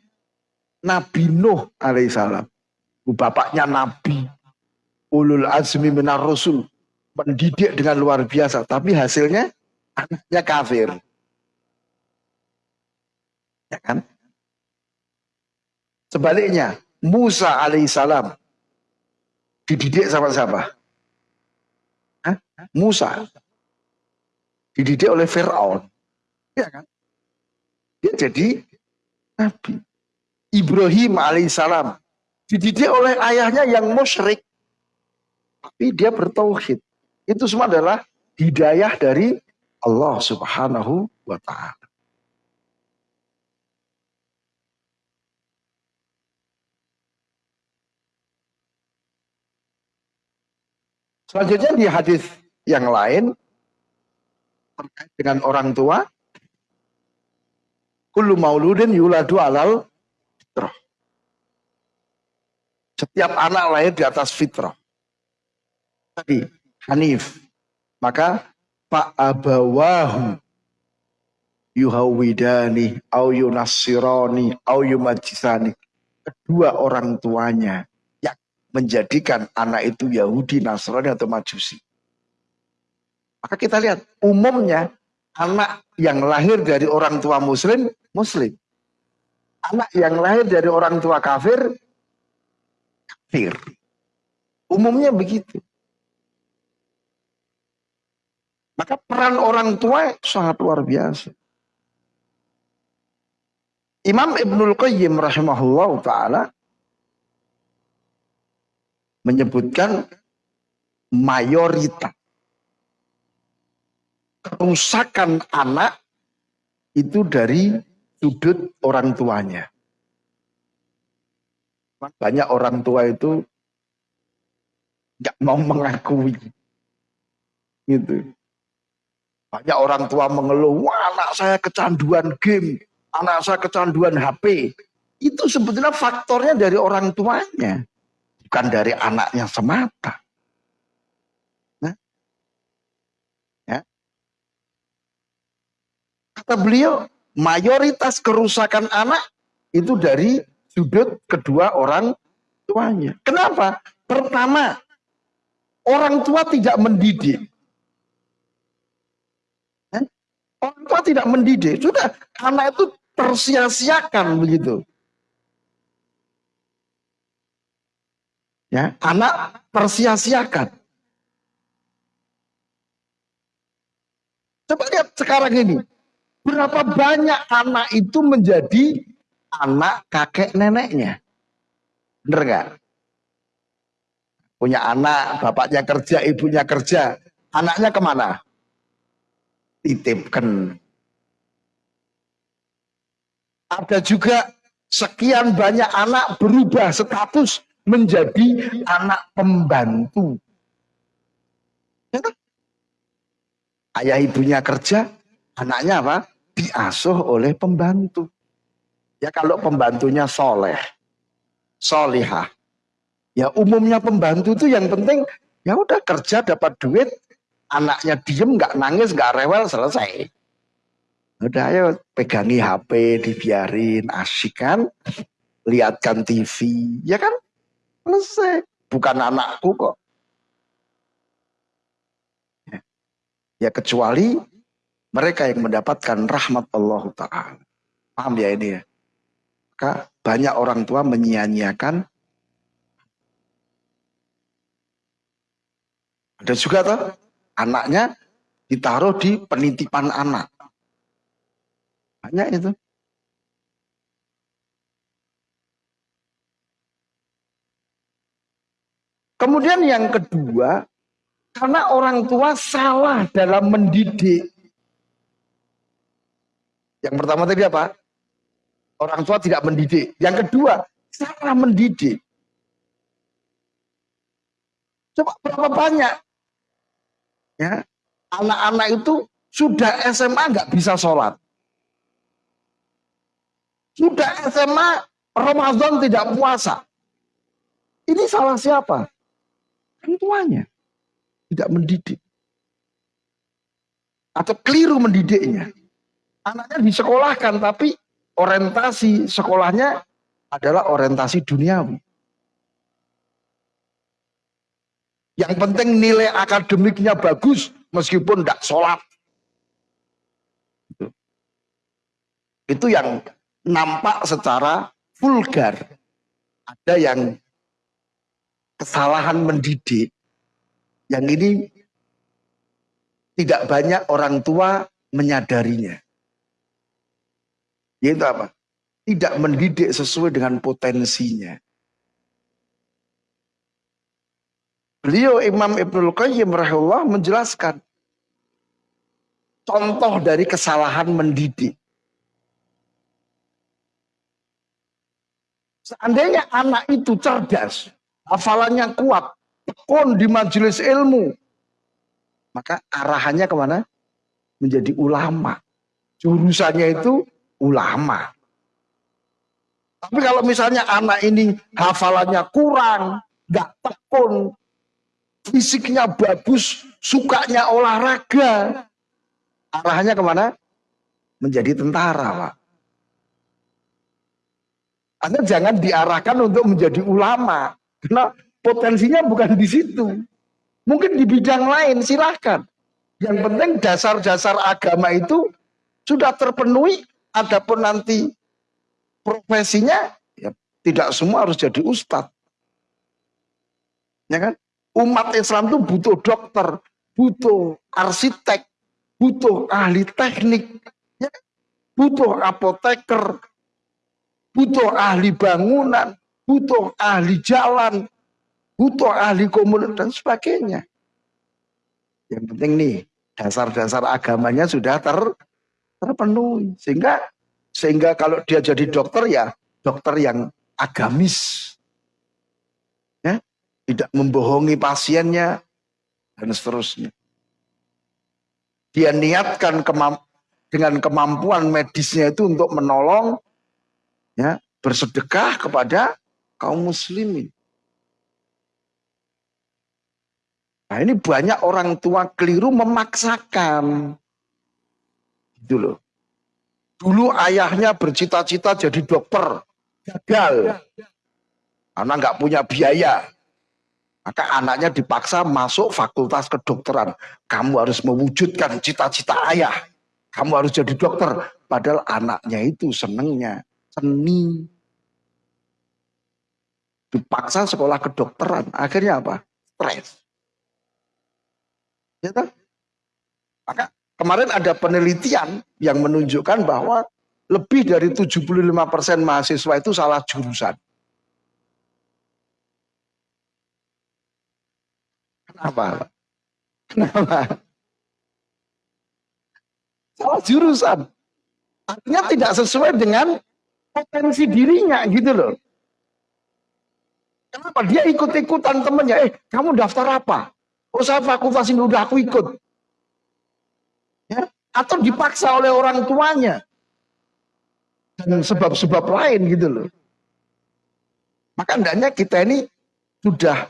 Nabi Nuh alaihissalam. Bapaknya Nabi. Ulul azmi minar rasul. Mendidik dengan luar biasa. Tapi hasilnya anaknya kafir. Ya kan? Sebaliknya, Musa alaihissalam dididik sama siapa? Musa dididik oleh Fir'aun. Ya kan? Dia jadi Nabi. Ibrahim alaihissalam dididik oleh ayahnya yang musyrik. Tapi dia bertauhid. Itu semua adalah hidayah dari Allah subhanahu wa ta'ala. Selanjutnya di hadis yang lain terkait dengan orang tua kullu mauludin yuladu alal fitrah. Setiap anak lahir di atas fitrah. Tadi Hanif. Maka Pak abawahu yuhawidani au yunassirani au yumajisani. Kedua orang tuanya menjadikan anak itu Yahudi, Nasrani atau Majusi. Maka kita lihat umumnya anak yang lahir dari orang tua muslim, muslim. Anak yang lahir dari orang tua kafir, kafir. Umumnya begitu. Maka peran orang tua sangat luar biasa. Imam Ibnul Qayyim rahimahullah ta'ala menyebutkan mayoritas kerusakan anak itu dari sudut orang tuanya. Banyak orang tua itu nggak mau mengakui. Gitu. Banyak orang tua mengeluh, wah anak saya kecanduan game, anak saya kecanduan HP. Itu sebetulnya faktornya dari orang tuanya bukan dari anaknya semata. Nah, ya. Kata beliau, mayoritas kerusakan anak itu dari sudut kedua orang tuanya. Kenapa? Pertama, orang tua tidak mendidik. Orang tua tidak mendidik. Sudah, anak itu tersia-siakan begitu. Ya, anak tersia-siakan. Coba lihat sekarang ini. Berapa banyak anak itu menjadi anak kakek neneknya. Bener nggak? Punya anak, bapaknya kerja, ibunya kerja. Anaknya ke mana? Titipkan. Ada juga sekian banyak anak berubah status menjadi anak pembantu. Ayah ibunya kerja, anaknya apa? Diasuh oleh pembantu. Ya kalau pembantunya soleh, solihah. Ya umumnya pembantu itu yang penting ya udah kerja dapat duit, anaknya diem nggak nangis nggak rewel selesai. Udah ayo pegangi HP dibiarin asik kan, lihatkan TV, ya kan? Selesai. Bukan anakku kok. Ya, ya kecuali mereka yang mendapatkan rahmat Allah Ta'ala. Paham ya ini ya? Maka banyak orang tua menyia-nyiakan ada juga tuh anaknya ditaruh di penitipan anak banyak itu kemudian yang kedua karena orang tua salah dalam mendidik yang pertama tadi apa orang tua tidak mendidik. Yang kedua, salah mendidik. Coba berapa banyak ya anak-anak itu sudah SMA nggak bisa sholat. Sudah SMA Ramadan tidak puasa. Ini salah siapa? Kan tuanya. Tidak mendidik. Atau keliru mendidiknya. Anaknya disekolahkan tapi orientasi sekolahnya adalah orientasi duniawi. Yang penting nilai akademiknya bagus meskipun tidak sholat. Itu yang nampak secara vulgar. Ada yang kesalahan mendidik. Yang ini tidak banyak orang tua menyadarinya. Yaitu apa? Tidak mendidik sesuai dengan potensinya. Beliau Imam Ibnul Qayyim rahimahullah menjelaskan contoh dari kesalahan mendidik. Seandainya anak itu cerdas, hafalannya kuat, tekun di majelis ilmu, maka arahannya ke mana? Menjadi ulama. Jurusannya itu ulama. Tapi kalau misalnya anak ini hafalannya kurang, nggak tekun, fisiknya bagus, sukanya olahraga, arahnya ke mana? Menjadi tentara, Pak. Anda jangan diarahkan untuk menjadi ulama, karena potensinya bukan di situ. Mungkin di bidang lain, silahkan. Yang penting dasar-dasar agama itu sudah terpenuhi Adapun nanti profesinya ya tidak semua harus jadi ustadz. Ya kan? Umat Islam itu butuh dokter, butuh arsitek, butuh ahli teknik, ya kan? butuh apoteker, butuh ahli bangunan, butuh ahli jalan, butuh ahli komunitas dan sebagainya. Yang penting nih dasar-dasar agamanya sudah ter terpenuhi. Sehingga sehingga kalau dia jadi dokter ya dokter yang agamis. Ya tidak membohongi pasiennya dan seterusnya. Dia niatkan kemamp dengan kemampuan medisnya itu untuk menolong ya bersedekah kepada kaum muslimin. Nah ini banyak orang tua keliru memaksakan Loh. Dulu ayahnya bercita-cita jadi dokter, gagal. Karena nggak punya biaya. Maka anaknya dipaksa masuk fakultas kedokteran. Kamu harus mewujudkan cita-cita ayah. Kamu harus jadi dokter. Padahal anaknya itu senengnya seni. Dipaksa sekolah kedokteran. Akhirnya apa? Stres. Ya? Maka Kemarin ada penelitian yang menunjukkan bahwa lebih dari 75% mahasiswa itu salah jurusan. Kenapa? Kenapa? Salah jurusan. Artinya tidak sesuai dengan potensi dirinya gitu loh. Kenapa? Dia ikut-ikutan temennya. Eh, kamu daftar apa? Oh, saya fakultas ini udah aku ikut ya, atau dipaksa oleh orang tuanya dan sebab-sebab lain gitu loh. Maka hendaknya kita ini sudah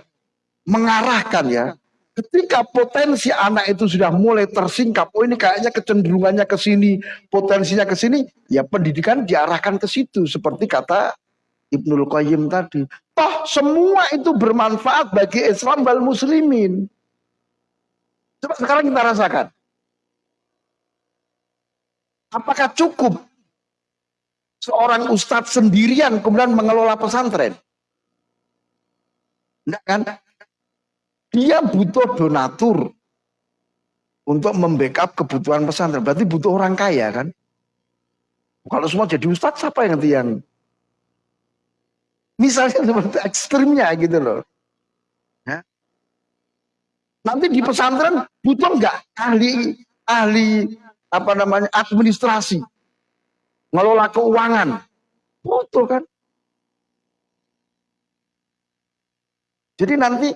mengarahkan ya. Ketika potensi anak itu sudah mulai tersingkap, oh ini kayaknya kecenderungannya ke sini, potensinya ke sini, ya pendidikan diarahkan ke situ seperti kata Ibnul Qayyim tadi. Toh semua itu bermanfaat bagi Islam dan muslimin. Coba sekarang kita rasakan. Apakah cukup seorang ustadz sendirian kemudian mengelola pesantren. Enggak kan? Dia butuh donatur untuk membackup kebutuhan pesantren. Berarti butuh orang kaya kan? Kalau semua jadi ustadz, siapa yang nanti yang misalnya seperti ekstrimnya gitu loh. Nanti di pesantren butuh nggak ahli ahli apa namanya administrasi, ngelola keuangan, butuh kan? Jadi nanti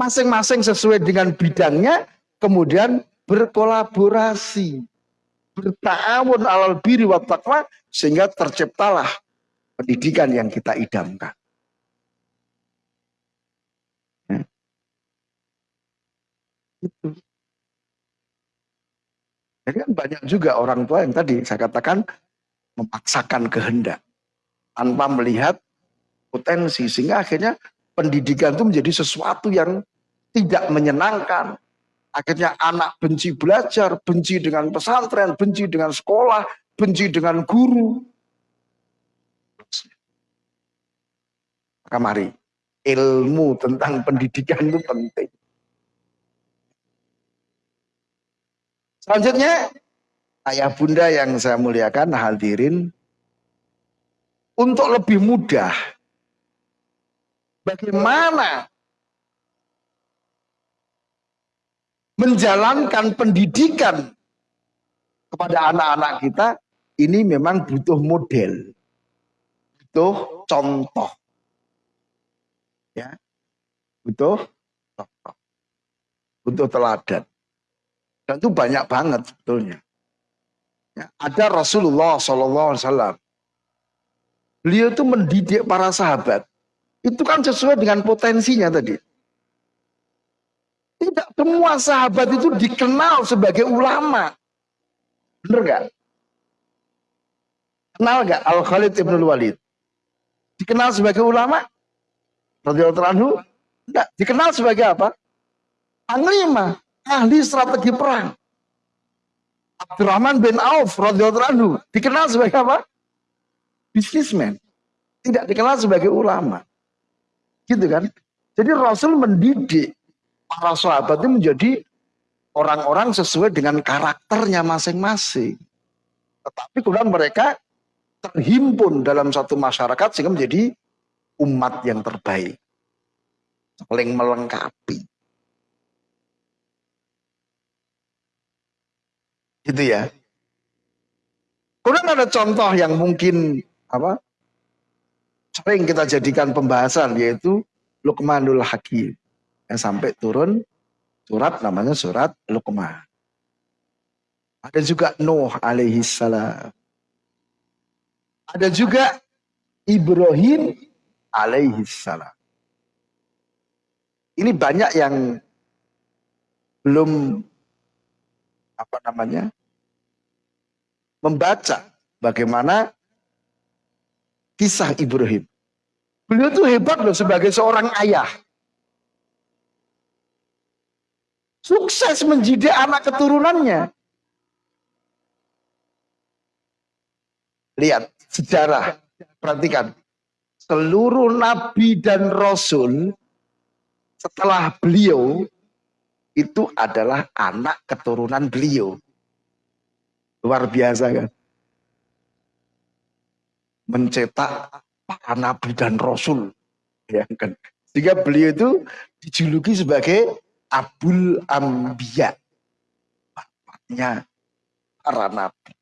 masing-masing sesuai dengan bidangnya kemudian berkolaborasi, bertawun alal biri wa taqwa sehingga terciptalah pendidikan yang kita idamkan. Ya. Itu. Jadi kan banyak juga orang tua yang tadi saya katakan memaksakan kehendak tanpa melihat potensi sehingga akhirnya pendidikan itu menjadi sesuatu yang tidak menyenangkan, Akhirnya anak benci belajar, benci dengan pesantren, benci dengan sekolah, benci dengan guru. Maka mari, ilmu tentang pendidikan itu penting. Selanjutnya, ayah bunda yang saya muliakan, hadirin, untuk lebih mudah, bagaimana menjalankan pendidikan kepada anak-anak kita ini memang butuh model, butuh contoh, ya, butuh contoh, butuh teladan, dan itu banyak banget sebetulnya. Ya, ada Rasulullah SAW, beliau itu mendidik para sahabat, itu kan sesuai dengan potensinya tadi. Tidak semua sahabat itu dikenal sebagai ulama. Benar gak? Kenal gak Al-Khalid Ibn Walid? Dikenal sebagai ulama? Radiyallahu anhu? Dikenal sebagai apa? Panglima, ahli strategi perang. Abdurrahman bin Auf radhiyallahu dikenal sebagai apa? Bisnismen. Tidak dikenal sebagai ulama. Gitu kan? Jadi Rasul mendidik para sahabat itu menjadi orang-orang sesuai dengan karakternya masing-masing. Tetapi kemudian mereka terhimpun dalam satu masyarakat sehingga menjadi umat yang terbaik. Saling melengkapi. Gitu ya. Kemudian ada contoh yang mungkin apa sering kita jadikan pembahasan yaitu Luqmanul Hakim yang sampai turun surat namanya surat Luqman. Ada juga Nuh alaihi salam. Ada juga Ibrahim alaihi salam. Ini banyak yang belum apa namanya membaca bagaimana kisah Ibrahim. Beliau tuh hebat loh sebagai seorang ayah. Sukses mendidik anak keturunannya. Lihat sejarah, perhatikan. Seluruh nabi dan rasul setelah beliau itu adalah anak keturunan beliau. Luar biasa kan? Mencetak para nabi dan rasul. Ya kan? Sehingga beliau itu dijuluki sebagai Abul Ambiya. Bapaknya para nabi.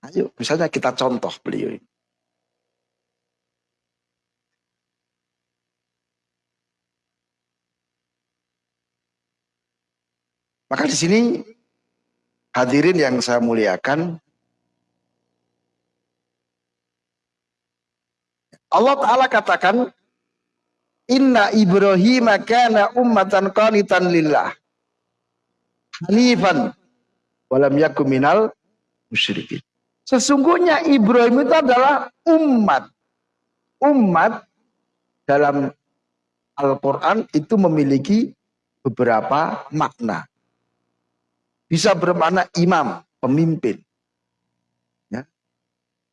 Ayo, misalnya kita contoh beliau ini. Maka di sini hadirin yang saya muliakan, Allah Ta'ala katakan, Inna Ibrahim kana ummatan qanitan lillah. Hanifan walam yakum minal musyrikin. Sesungguhnya Ibrahim itu adalah umat. Umat dalam Al-Quran itu memiliki beberapa makna. Bisa bermakna imam, pemimpin.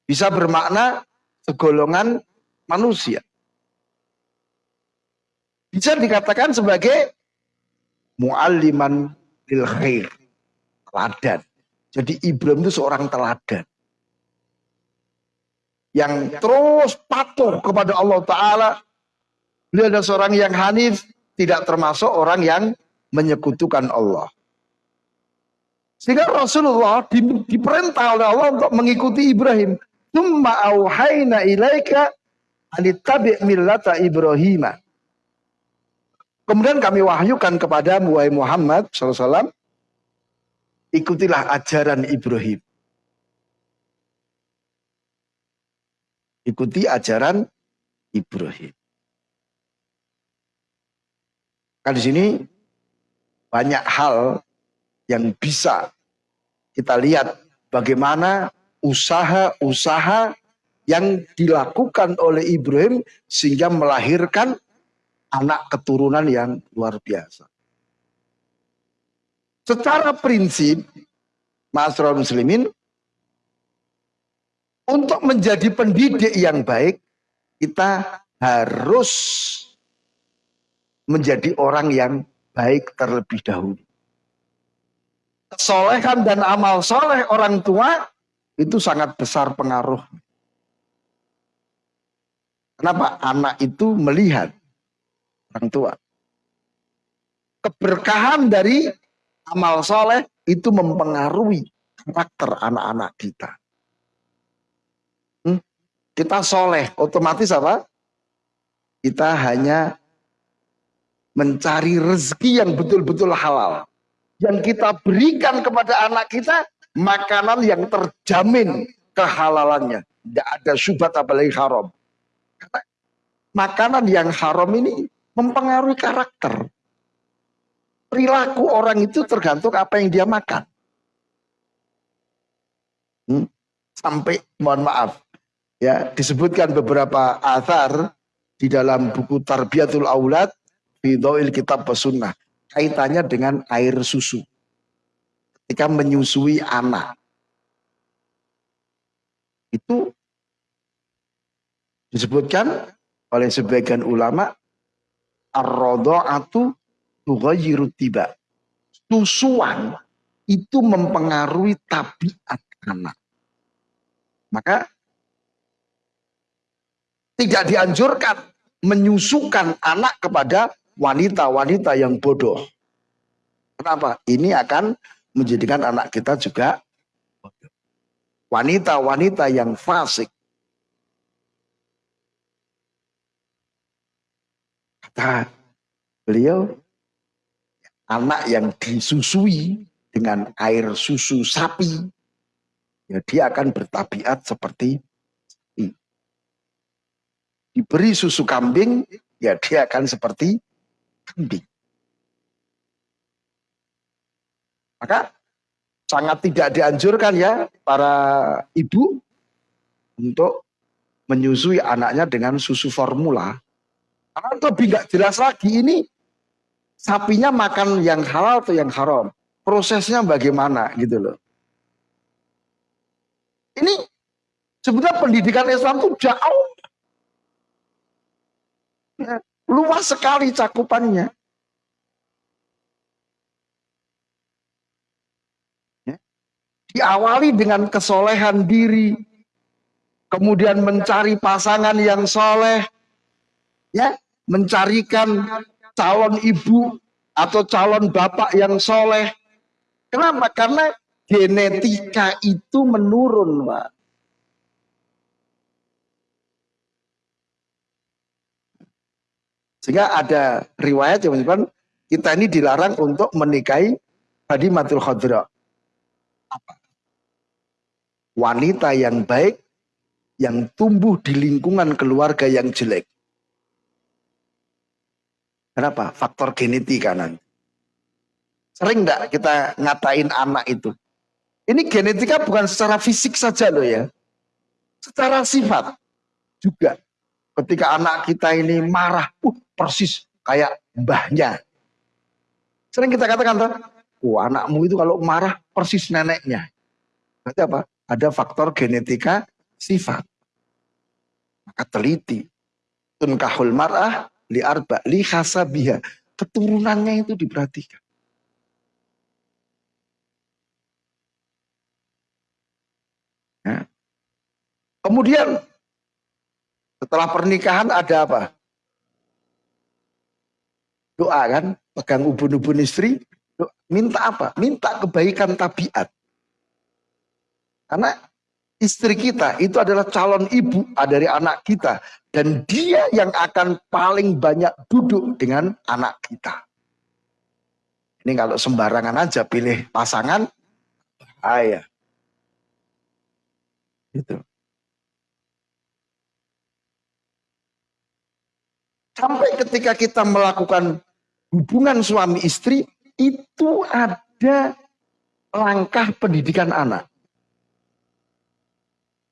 Bisa bermakna segolongan manusia. Bisa dikatakan sebagai mu'alliman lil khair. Teladan. Jadi Ibrahim itu seorang teladan. Yang terus patuh kepada Allah Ta'ala. Beliau adalah seorang yang hanif. Tidak termasuk orang yang menyekutukan Allah. Sehingga Rasulullah diperintah oleh Allah untuk mengikuti Ibrahim. Tumma auhayna ilaika anitabi' millata Ibrahim. Kemudian kami wahyukan kepada Muhammad SAW, ikutilah ajaran Ibrahim. Ikuti ajaran Ibrahim. Kan di sini banyak hal yang bisa kita lihat bagaimana usaha-usaha yang dilakukan oleh Ibrahim sehingga melahirkan anak keturunan yang luar biasa. Secara prinsip, Masyarakat Muslimin, untuk menjadi pendidik yang baik, kita harus menjadi orang yang baik terlebih dahulu. Kesolehan dan amal soleh orang tua itu sangat besar pengaruh. Kenapa? Anak itu melihat orang tua. Keberkahan dari amal soleh itu mempengaruhi karakter anak-anak kita. Hmm? Kita soleh, otomatis apa? Kita hanya mencari rezeki yang betul-betul halal. Yang kita berikan kepada anak kita, makanan yang terjamin kehalalannya. Tidak ada syubhat apalagi haram. Karena makanan yang haram ini mempengaruhi karakter. Perilaku orang itu tergantung apa yang dia makan. Hmm? Sampai mohon maaf ya disebutkan beberapa athar di dalam buku Tarbiyatul Aulad Fidoil Kitab Pesunnah kaitannya dengan air susu ketika menyusui anak itu disebutkan oleh sebagian ulama ar-radha'atu tughayyiru tiba. Susuan itu mempengaruhi tabiat anak. Maka tidak dianjurkan menyusukan anak kepada wanita-wanita yang bodoh. Kenapa? Ini akan menjadikan anak kita juga wanita-wanita yang fasik. Kata Beliau anak yang disusui dengan air susu sapi, ya dia akan bertabiat seperti. Diberi susu kambing, ya dia akan seperti kambing. Maka sangat tidak dianjurkan ya para ibu untuk menyusui anaknya dengan susu formula. Karena lebih nggak jelas lagi ini sapinya makan yang halal atau yang haram. Prosesnya bagaimana gitu loh. Ini sebenarnya pendidikan Islam itu jauh. Luas sekali cakupannya. Ya. Diawali dengan kesolehan diri. Kemudian mencari pasangan yang soleh. Ya, mencarikan calon ibu atau calon bapak yang soleh. Kenapa? Karena genetika itu menurun, Pak. Sehingga ada riwayat yang menyebutkan kita ini dilarang untuk menikahi matul Khadra. Wanita yang baik yang tumbuh di lingkungan keluarga yang jelek. Kenapa? Faktor genetika nanti. Sering enggak kita ngatain anak itu? Ini genetika bukan secara fisik saja loh ya. Secara sifat juga. Ketika anak kita ini marah, uh, persis kayak mbahnya. Sering kita katakan, tuh, oh anakmu itu kalau marah persis neneknya. Berarti apa? Ada faktor genetika sifat. Maka teliti. Tunkahul mar'ah li arba li hasabiha. Keturunannya itu diperhatikan. Ya. Kemudian setelah pernikahan ada apa? Doa kan, pegang ubun-ubun istri, minta apa? Minta kebaikan tabiat. Karena istri kita itu adalah calon ibu dari anak kita. Dan dia yang akan paling banyak duduk dengan anak kita. Ini kalau sembarangan aja pilih pasangan, bahaya. Gitu. Sampai ketika kita melakukan hubungan suami istri, itu ada langkah pendidikan anak.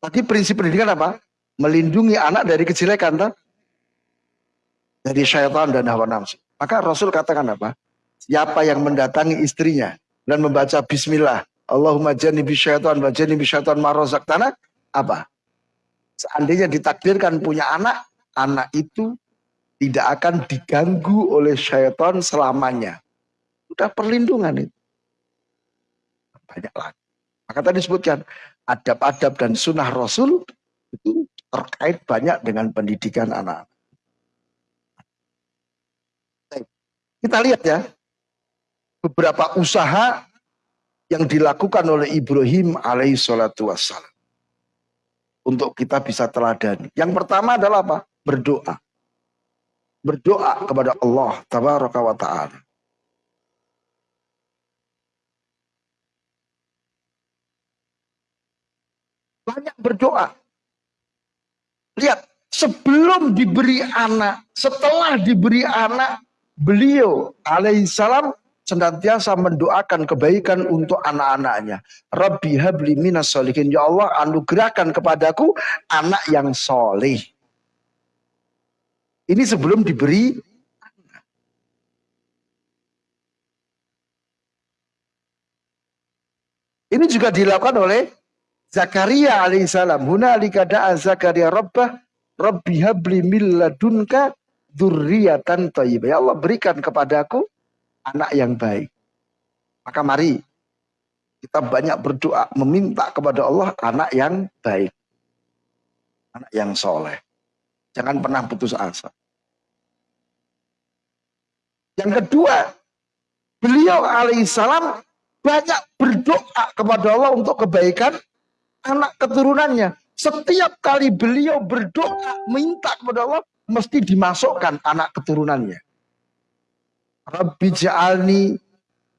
Tadi prinsip pendidikan apa? Melindungi anak dari kejelekan, tak? dari syaitan dan hawa nafsu. Maka Rasul katakan apa? Siapa yang mendatangi istrinya dan membaca Bismillah, Allahumma janibi syaitan wa janibi syaitan marozak tanah, apa? Seandainya ditakdirkan punya anak, anak itu tidak akan diganggu oleh syaitan selamanya. Sudah perlindungan itu. Banyak lagi. Maka tadi disebutkan adab-adab dan sunnah Rasul itu terkait banyak dengan pendidikan anak. Kita lihat ya, beberapa usaha yang dilakukan oleh Ibrahim alaihi salatu wassalam. Untuk kita bisa teladani. Yang pertama adalah apa? Berdoa berdoa kepada Allah tabaraka wa taala. Banyak berdoa. Lihat, sebelum diberi anak, setelah diberi anak, beliau alaihissalam senantiasa mendoakan kebaikan untuk anak-anaknya. Rabbi habli minas solihin. Ya Allah anugerahkan kepadaku anak yang soleh. Ini sebelum diberi Ini juga dilakukan oleh Zakaria alaihissalam. Huna da'a Zakaria rabbah Rabbi habli min ladunka dzurriatan thayyibah. Ya Allah berikan kepadaku anak yang baik. Maka mari kita banyak berdoa meminta kepada Allah anak yang baik. Anak yang soleh. Jangan pernah putus asa. Yang kedua, beliau alaihissalam banyak berdoa kepada Allah untuk kebaikan anak keturunannya. Setiap kali beliau berdoa minta kepada Allah, mesti dimasukkan anak keturunannya. Rabbi ja'alni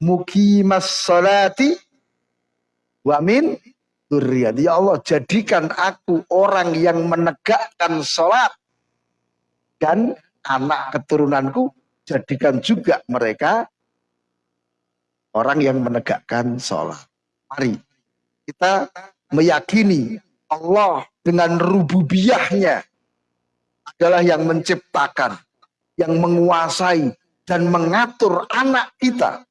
mukimas salati wa min Ya Allah, jadikan aku orang yang menegakkan sholat dan anak keturunanku jadikan juga mereka orang yang menegakkan sholat. Mari kita meyakini Allah dengan rububiyahnya adalah yang menciptakan, yang menguasai dan mengatur anak kita.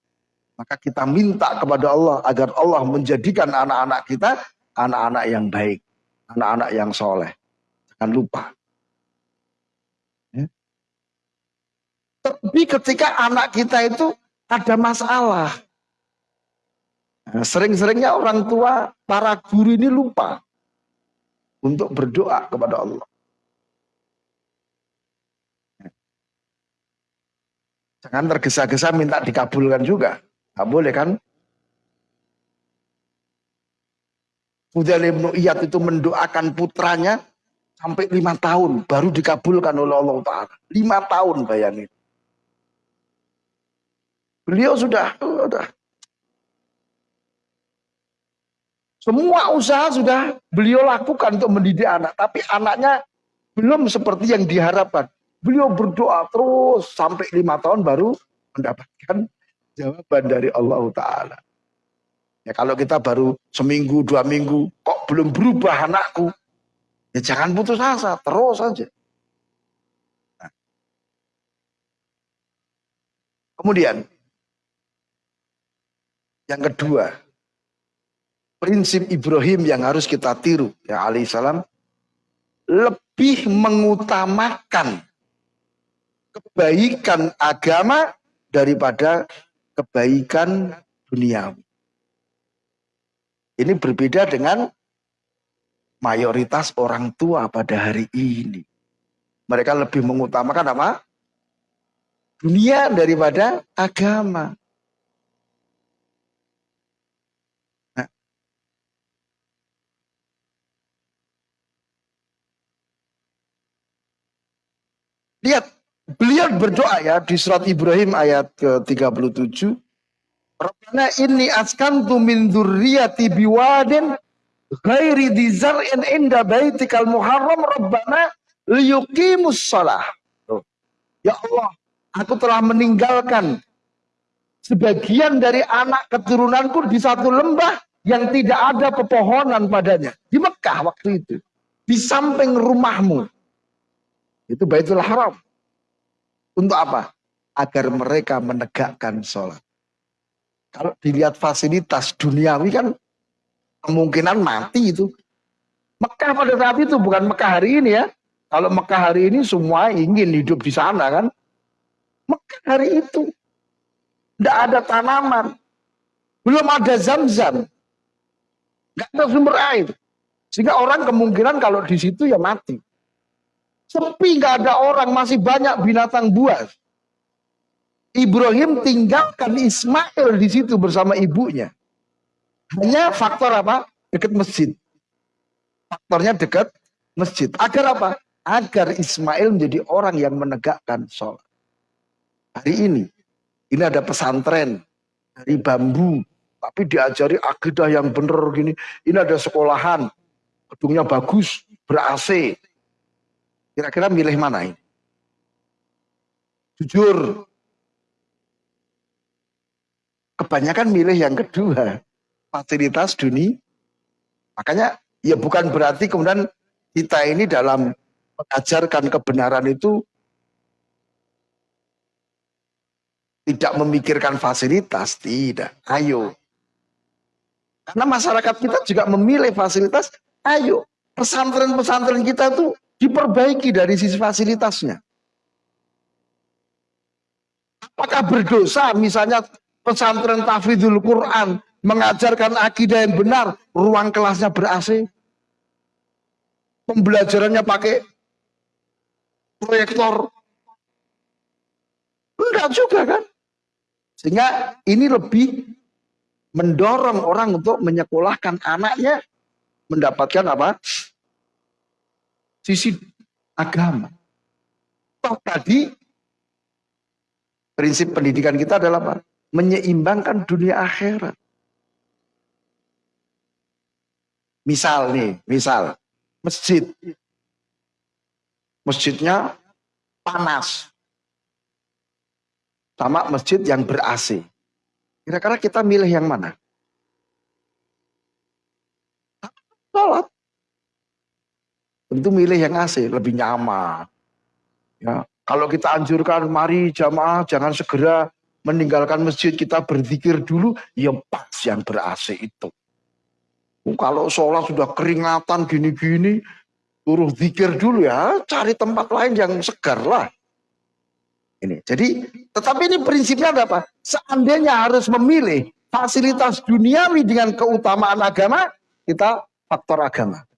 Maka kita minta kepada Allah agar Allah menjadikan anak-anak kita anak-anak yang baik, anak-anak yang soleh. Jangan lupa Tapi ketika anak kita itu ada masalah. Nah, Sering-seringnya orang tua, para guru ini lupa untuk berdoa kepada Allah. Jangan tergesa-gesa minta dikabulkan juga. Gak boleh kan? Fudail ibn Iyad itu mendoakan putranya sampai lima tahun baru dikabulkan oleh Allah Ta'ala. Lima tahun bayangin. Beliau sudah, sudah. Semua usaha sudah beliau lakukan untuk mendidik anak. Tapi anaknya belum seperti yang diharapkan. Beliau berdoa terus sampai lima tahun baru mendapatkan jawaban dari Allah Ta'ala. Ya kalau kita baru seminggu, dua minggu, kok belum berubah anakku. Ya jangan putus asa, terus saja. Nah. Kemudian yang kedua, prinsip Ibrahim yang harus kita tiru ya alaihissalam lebih mengutamakan kebaikan agama daripada kebaikan dunia. Ini berbeda dengan mayoritas orang tua pada hari ini. Mereka lebih mengutamakan apa? Dunia daripada agama. Lihat, beliau berdoa ya di surat Ibrahim ayat ke-37. Rabbana inni askantu min dzurriyyati biwadin ghairi dzar'in inda baitikal muharram rabbana liyuqimus shalah. Ya Allah, aku telah meninggalkan sebagian dari anak keturunanku di satu lembah yang tidak ada pepohonan padanya. Di Mekah waktu itu. Di samping rumahmu. Itu Baitul Haram. Untuk apa? Agar mereka menegakkan sholat. Kalau dilihat fasilitas duniawi kan kemungkinan mati itu. Mekah pada saat itu bukan Mekah hari ini ya. Kalau Mekah hari ini semua ingin hidup di sana kan. Mekah hari itu. Tidak ada tanaman. Belum ada zam-zam. Tidak ada sumber air. Sehingga orang kemungkinan kalau di situ ya mati. Sepi nggak ada orang, masih banyak binatang buas. Ibrahim tinggalkan Ismail di situ bersama ibunya. Hanya faktor apa? Dekat masjid. Faktornya dekat masjid. Agar apa? Agar Ismail menjadi orang yang menegakkan sholat. Hari ini, ini ada pesantren dari bambu, tapi diajari akidah yang benar gini. Ini ada sekolahan, gedungnya bagus, ber-AC. Kira-kira milih mana ini? Jujur, kebanyakan milih yang kedua. Fasilitas dunia makanya ya bukan berarti kemudian kita ini dalam mengajarkan kebenaran itu tidak memikirkan fasilitas. Tidak. Ayo. Karena masyarakat kita juga memilih fasilitas. Ayo. Pesantren-pesantren kita tuh diperbaiki dari sisi fasilitasnya apakah berdosa misalnya pesantren tafidul Quran mengajarkan akidah yang benar, ruang kelasnya ber-AC. Pembelajarannya pakai proyektor. Enggak juga kan? Sehingga ini lebih mendorong orang untuk menyekolahkan anaknya mendapatkan apa? Sisi agama. Toh tadi prinsip pendidikan kita adalah apa? menyeimbangkan dunia akhirat. Misal nih, misal masjid. Masjidnya panas. Sama masjid yang ber-AC. Kira-kira kita milih yang mana? Salat. Tentu milih yang AC, lebih nyaman. Ya, kalau kita anjurkan, mari jamaah jangan segera meninggalkan masjid kita berzikir dulu, ya pas yang ber-AC itu. Oh, kalau sholat sudah keringatan gini-gini, suruh zikir dulu ya, cari tempat lain yang segar lah. Ini, jadi, tetapi ini prinsipnya ada apa? Seandainya harus memilih fasilitas duniawi dengan keutamaan agama, kita faktor agama.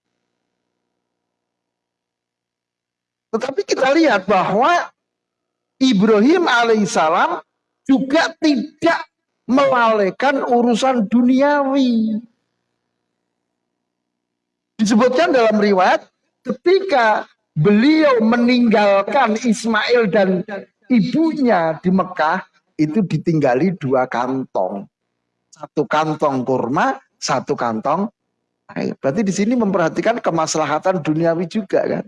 Tetapi kita lihat bahwa Ibrahim alaihissalam juga tidak melalaikan urusan duniawi. Disebutkan dalam riwayat ketika beliau meninggalkan Ismail dan ibunya di Mekah itu ditinggali dua kantong. Satu kantong kurma, satu kantong air. Berarti di sini memperhatikan kemaslahatan duniawi juga kan.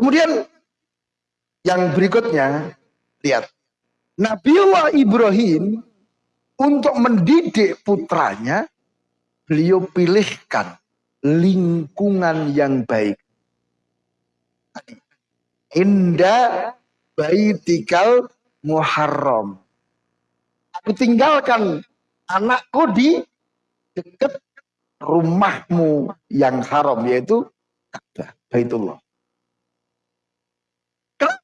Kemudian yang berikutnya, lihat. Nabiullah Ibrahim untuk mendidik putranya, beliau pilihkan lingkungan yang baik. Indah baitikal muharram. Aku tinggalkan anakku di dekat rumahmu yang haram yaitu Ka'bah, Baitullah.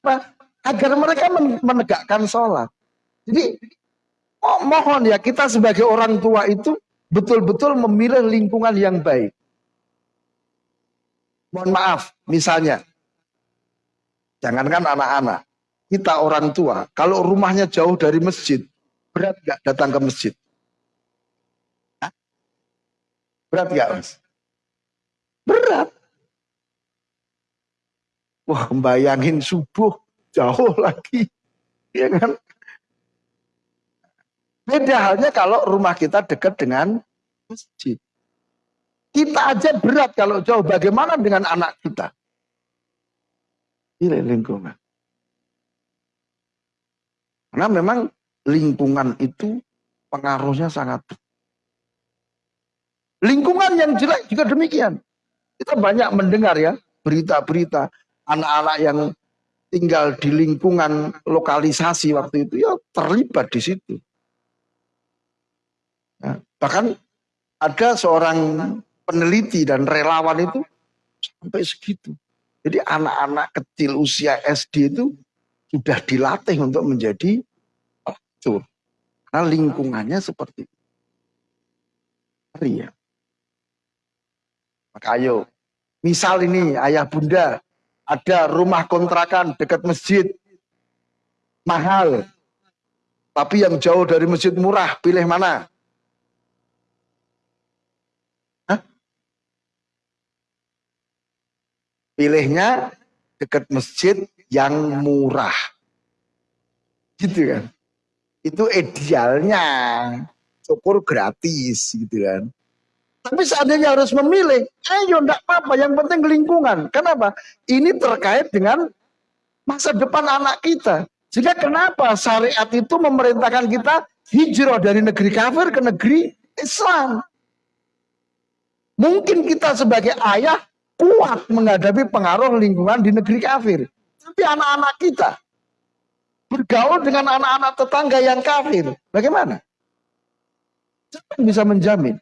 Kenapa? Agar mereka menegakkan sholat. Jadi oh, mohon ya kita sebagai orang tua itu betul-betul memilih lingkungan yang baik. Mohon maaf, misalnya, jangankan anak-anak, kita orang tua, kalau rumahnya jauh dari masjid, berat gak datang ke masjid? Hah? Berat gak mas? Berat. Wah, bayangin subuh jauh lagi, ya kan? Beda halnya kalau rumah kita dekat dengan masjid. Kita aja berat kalau jauh. Bagaimana dengan anak kita? Ini lingkungan. Karena memang lingkungan itu pengaruhnya sangat Lingkungan yang jelek juga demikian. Kita banyak mendengar ya berita-berita anak-anak yang tinggal di lingkungan lokalisasi waktu itu ya terlibat di situ. Ya, bahkan ada seorang peneliti dan relawan itu sampai segitu. Jadi anak-anak kecil usia SD itu sudah dilatih untuk menjadi pelacur. Karena lingkungannya seperti itu. Ya. Maka ayo, misal ini ayah bunda ada rumah kontrakan dekat masjid mahal, tapi yang jauh dari masjid murah, pilih mana? pilihnya dekat masjid yang murah. Gitu kan. Itu idealnya. Syukur gratis gitu kan. Tapi seandainya harus memilih, ayo enggak apa-apa, yang penting lingkungan. Kenapa? Ini terkait dengan masa depan anak kita. Sehingga kenapa syariat itu memerintahkan kita hijrah dari negeri kafir ke negeri Islam. Mungkin kita sebagai ayah kuat menghadapi pengaruh lingkungan di negeri kafir. Tapi anak-anak kita bergaul dengan anak-anak tetangga yang kafir. Bagaimana? Siapa yang bisa menjamin?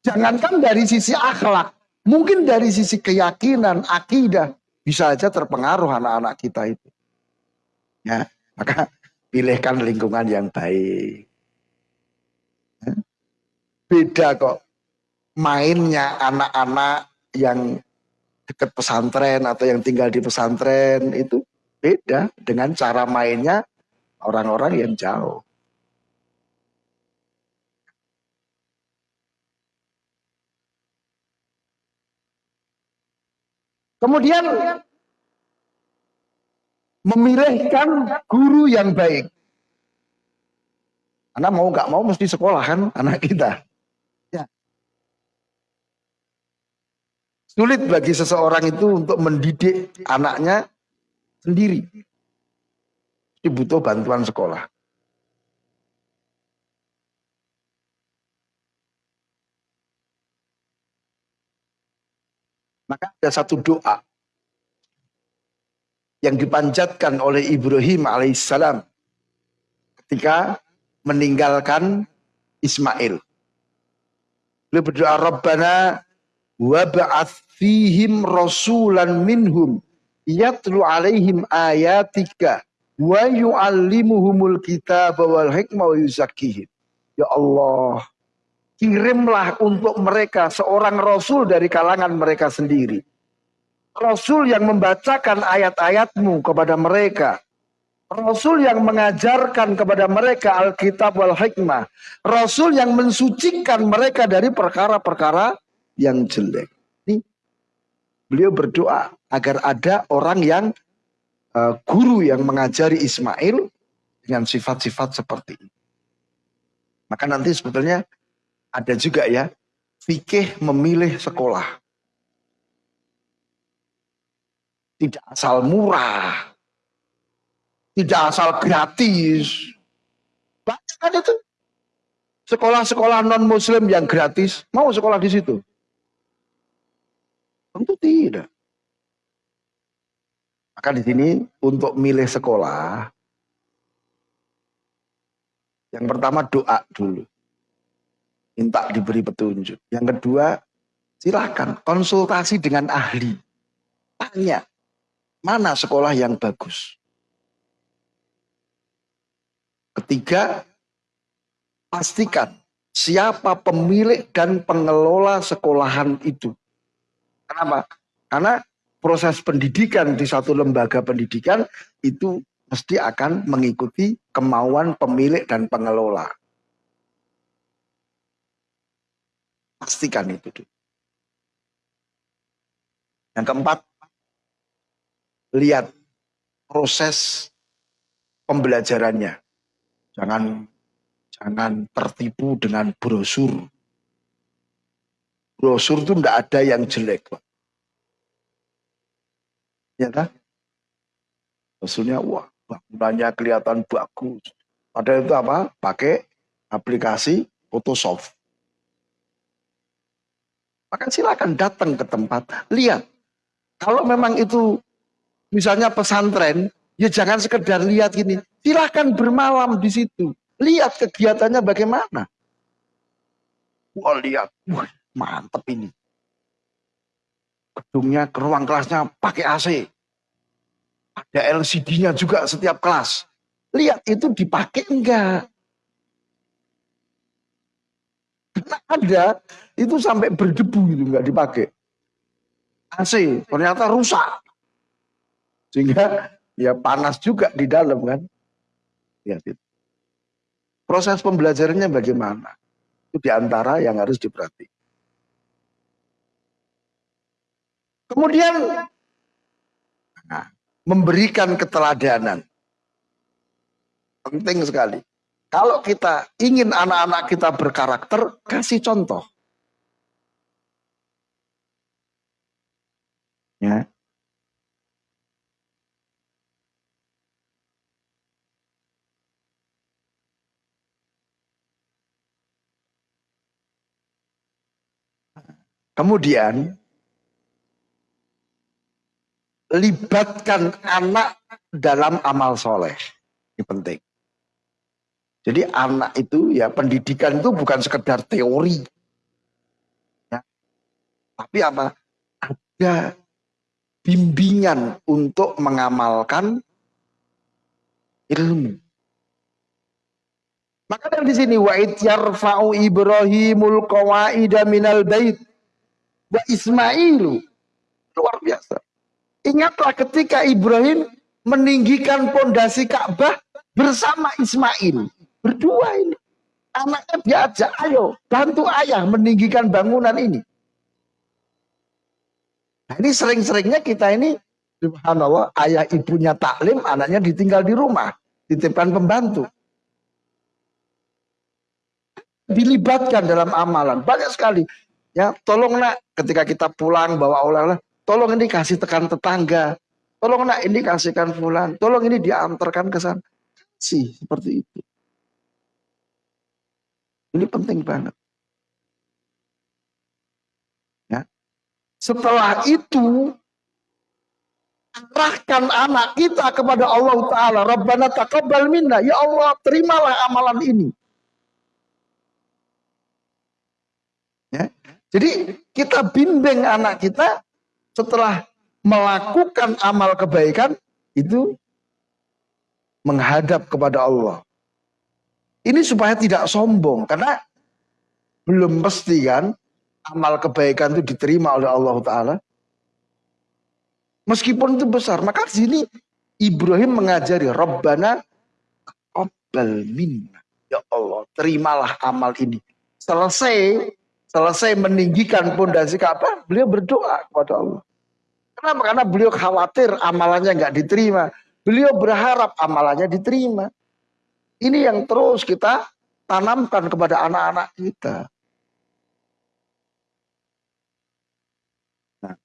Jangankan dari sisi akhlak, mungkin dari sisi keyakinan, akidah, bisa saja terpengaruh anak-anak kita itu. Ya, maka pilihkan lingkungan yang baik. Ya. Beda kok mainnya anak-anak yang dekat pesantren atau yang tinggal di pesantren itu beda dengan cara mainnya orang-orang yang jauh. Kemudian memilihkan guru yang baik. Karena mau nggak mau mesti sekolah kan anak kita. Sulit bagi seseorang itu untuk mendidik anaknya sendiri. Dibutuh bantuan sekolah. Maka ada satu doa yang dipanjatkan oleh Ibrahim alaihissalam ketika meninggalkan Ismail. Beliau berdoa, Rabbana wab'ats fihim rasulan minhum yatlu alaihim ayatika wa yu'allimuhumul kitaba wal hikmah wa yuzakkihim ya Allah kirimlah untuk mereka seorang rasul dari kalangan mereka sendiri rasul yang membacakan ayat-ayatmu kepada mereka Rasul yang mengajarkan kepada mereka Alkitab wal hikmah. Rasul yang mensucikan mereka dari perkara-perkara yang jelek. Ini beliau berdoa agar ada orang yang uh, guru yang mengajari Ismail dengan sifat-sifat seperti ini. Maka nanti sebetulnya ada juga ya fikih memilih sekolah. Tidak asal murah. Tidak asal gratis. Banyak kan itu. Sekolah-sekolah non-muslim yang gratis, mau sekolah di situ. Tentu tidak. Maka di sini untuk milih sekolah, yang pertama doa dulu. Minta diberi petunjuk. Yang kedua, silahkan konsultasi dengan ahli. Tanya, mana sekolah yang bagus. Ketiga, pastikan siapa pemilik dan pengelola sekolahan itu. Kenapa? Karena proses pendidikan di satu lembaga pendidikan itu mesti akan mengikuti kemauan pemilik dan pengelola. Pastikan itu. Yang keempat, lihat proses pembelajarannya. Jangan jangan tertipu dengan brosur. Brosur itu tidak ada yang jelek, Pak. Ya kan? Maksudnya, wah, bangunannya kelihatan bagus. Padahal itu apa? Pakai aplikasi Photoshop. Maka silakan datang ke tempat, lihat. Kalau memang itu misalnya pesantren, ya jangan sekedar lihat gini. Silakan bermalam di situ. Lihat kegiatannya bagaimana. Wah lihat, wah mantep ini gedungnya, ke ruang kelasnya pakai AC. Ada LCD-nya juga setiap kelas. Lihat itu dipakai enggak? Karena ada itu sampai berdebu itu enggak dipakai. AC ternyata rusak. Sehingga ya panas juga di dalam kan. Lihat itu. Proses pembelajarannya bagaimana? Itu di antara yang harus diperhatikan. Kemudian nah, memberikan keteladanan. Penting sekali. Kalau kita ingin anak-anak kita berkarakter, kasih contoh. Ya. Kemudian libatkan anak dalam amal soleh. Ini penting. Jadi anak itu ya pendidikan itu bukan sekedar teori. Ya. Tapi apa? Ada bimbingan untuk mengamalkan ilmu. Maka dari sini wa yarfa'u Ibrahimul qawaida minal bait wa Ismailu luar biasa. Ingatlah ketika Ibrahim meninggikan pondasi Ka'bah bersama Ismail. Berdua ini. Anaknya diajak, ayo bantu ayah meninggikan bangunan ini. Nah, ini sering-seringnya kita ini, subhanallah, ayah ibunya taklim, anaknya ditinggal di rumah. Titipkan pembantu. Dilibatkan dalam amalan. Banyak sekali. Ya, tolong nak ketika kita pulang bawa oleh-oleh, Tolong ini kasih tekan tetangga. Tolong nak ini kasihkan fulan. Tolong ini diantarkan ke sana. Sih, seperti itu. Ini penting banget. Ya. Setelah itu, arahkan anak kita kepada Allah Ta'ala. Rabbana taqabbal minna. Ya Allah, terimalah amalan ini. Ya. Jadi kita bimbing anak kita setelah melakukan amal kebaikan itu menghadap kepada Allah. Ini supaya tidak sombong karena belum pasti kan amal kebaikan itu diterima oleh Allah Taala. Meskipun itu besar, maka di sini Ibrahim mengajari Rabbana qabbal minna. Ya Allah, terimalah amal ini. Selesai selesai meninggikan pondasi Ka'bah, beliau berdoa kepada Allah. Kenapa? Karena beliau khawatir amalannya nggak diterima. Beliau berharap amalannya diterima. Ini yang terus kita tanamkan kepada anak-anak kita. Nah.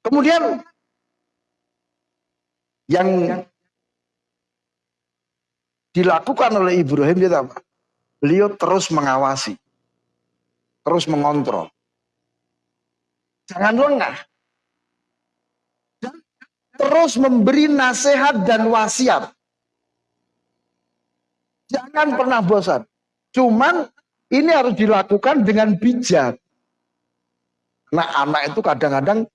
Kemudian yang dilakukan oleh Ibrahim dia apa? beliau terus mengawasi. terus mengontrol. Jangan lengah. Terus memberi nasihat dan wasiat. Jangan pernah bosan. Cuman ini harus dilakukan dengan bijak. Nah anak itu kadang-kadang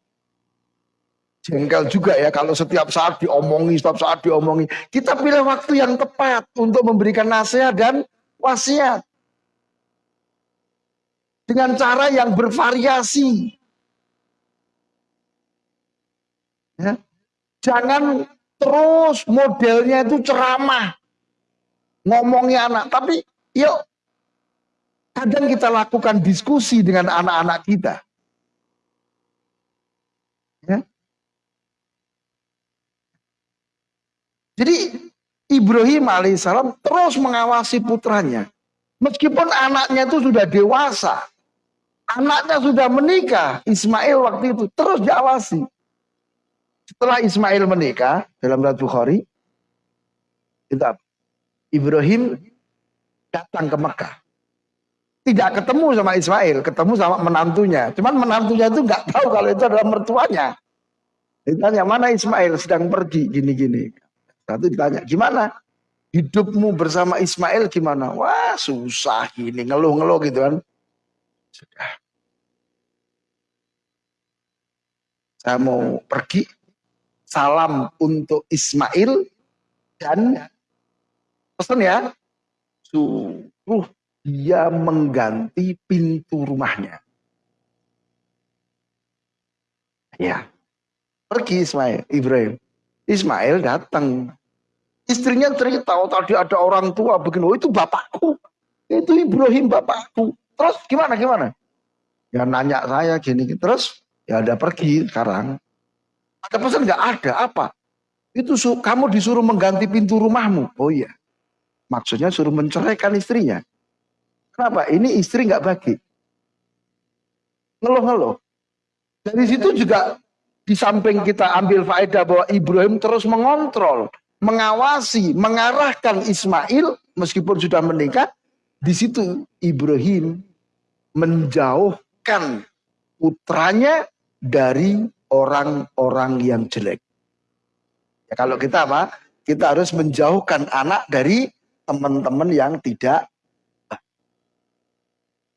jengkel juga ya kalau setiap saat diomongi, setiap saat diomongi. Kita pilih waktu yang tepat untuk memberikan nasihat dan wasiat. Dengan cara yang bervariasi. Ya. Jangan terus modelnya itu ceramah. Ngomongnya anak. Tapi yuk kadang kita lakukan diskusi dengan anak-anak kita. Ya. Jadi Ibrahim alaihissalam terus mengawasi putranya. Meskipun anaknya itu sudah dewasa. Anaknya sudah menikah. Ismail waktu itu terus diawasi. Setelah Ismail menikah dalam Ratu Bukhari. Itu Ibrahim datang ke Mekah tidak ketemu sama Ismail, ketemu sama menantunya. Cuman menantunya itu nggak tahu kalau itu adalah mertuanya. Ditanya mana Ismail sedang pergi gini-gini. Satu ditanya gimana hidupmu bersama Ismail gimana? Wah susah gini ngeluh-ngeluh gitu kan. Sudah. Saya mau pergi. Salam untuk Ismail dan pesan ya suruh dia mengganti pintu rumahnya. Ya, pergi Ismail, Ibrahim. Ismail datang. Istrinya cerita, oh tadi ada orang tua begini, oh itu bapakku. Itu Ibrahim bapakku. Terus gimana, gimana? Ya nanya saya gini, terus ya ada pergi sekarang. Ada pesan nggak ada, apa? Itu kamu disuruh mengganti pintu rumahmu. Oh iya. Maksudnya suruh menceraikan istrinya. Kenapa? Ini istri nggak bagi. Ngeluh-ngeluh. Dari situ juga di samping kita ambil faedah bahwa Ibrahim terus mengontrol, mengawasi, mengarahkan Ismail meskipun sudah menikah. Di situ Ibrahim menjauhkan putranya dari orang-orang yang jelek. Ya, kalau kita apa? Kita harus menjauhkan anak dari teman-teman yang tidak